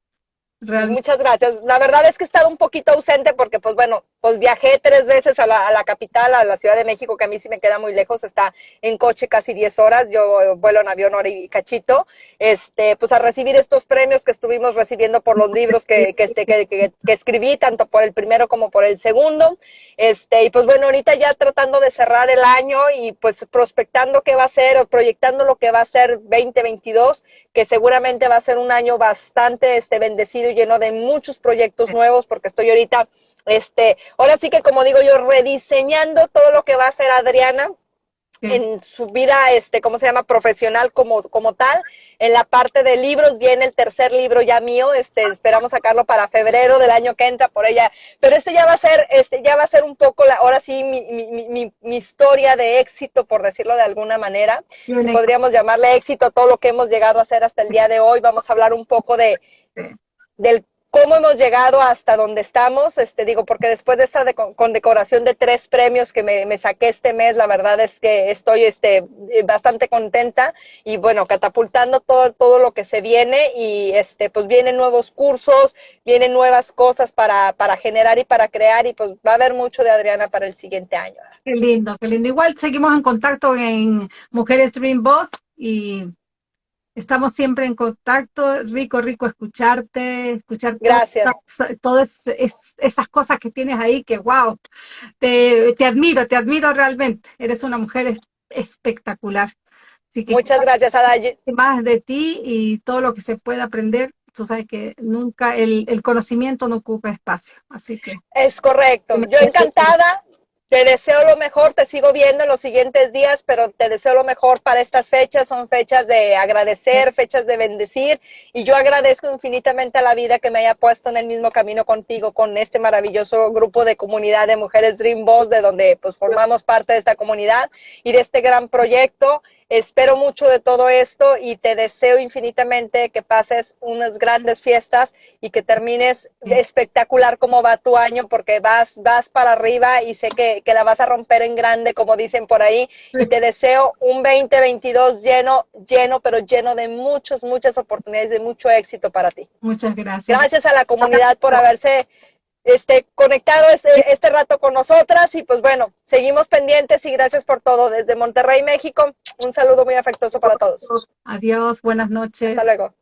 Realmente. Muchas gracias. La verdad es que he estado un poquito ausente porque, pues bueno, pues viajé tres veces a la, a la, capital, a la Ciudad de México, que a mí sí me queda muy lejos, está en coche casi 10 horas, yo vuelo en avión hora y cachito, este, pues a recibir estos premios que estuvimos recibiendo por los libros que, que, este, que, que, que, escribí, tanto por el primero como por el segundo, este, y pues bueno, ahorita ya tratando de cerrar el año y pues prospectando qué va a ser o proyectando lo que va a ser 2022, que seguramente va a ser un año bastante este, bendecido y lleno de muchos proyectos nuevos, porque estoy ahorita este, ahora sí que como digo yo, rediseñando todo lo que va a hacer Adriana sí. en su vida, este, ¿cómo se llama? Profesional como, como tal. En la parte de libros viene el tercer libro ya mío, este, esperamos sacarlo para febrero del año que entra por ella. Pero este ya va a ser, este, ya va a ser un poco la, ahora sí, mi, mi, mi, mi historia de éxito, por decirlo de alguna manera. Si podríamos llamarle éxito todo lo que hemos llegado a hacer hasta el día de hoy. Vamos a hablar un poco de, del cómo hemos llegado hasta donde estamos, este digo, porque después de esta de, condecoración de tres premios que me, saqué este mes, la verdad es que estoy este, bastante contenta y bueno, catapultando todo, todo lo que se viene y este, pues vienen nuevos cursos, vienen nuevas cosas para, para generar y para crear y pues va a haber mucho de Adriana para el siguiente año. Qué lindo, qué lindo. Igual seguimos en contacto en Mujeres Dream Boss y Estamos siempre en contacto, rico, rico escucharte, escuchar Gracias. todas, esas cosas que tienes ahí que, wow, te, te, admiro, te admiro realmente. Eres una mujer espectacular. Así que Muchas gracias, Ada. Más de ti y todo lo que se puede aprender. Tú sabes que nunca el, el conocimiento no ocupa espacio, así que... Es correcto. Yo encantada te deseo lo mejor, te sigo viendo en los siguientes días, pero te deseo lo mejor para estas fechas. Son fechas de agradecer, fechas de bendecir. Y yo agradezco infinitamente a la vida que me haya puesto en el mismo camino contigo, con este maravilloso grupo de comunidad de mujeres Dream Boss, de donde pues formamos parte de esta comunidad y de este gran proyecto. Espero mucho de todo esto y te deseo infinitamente que pases unas grandes fiestas y que termines espectacular como va tu año porque vas, vas para arriba y sé que, que la vas a romper en grande como dicen por ahí y te deseo un 2022 lleno, lleno, pero lleno de muchas, muchas oportunidades, de mucho éxito para ti. Muchas gracias. Gracias a la comunidad por haberse este, conectado este, este rato con nosotras y pues bueno, seguimos pendientes y gracias por todo desde Monterrey, México. Un saludo muy afectuoso para todos. Adiós, buenas noches. Hasta luego.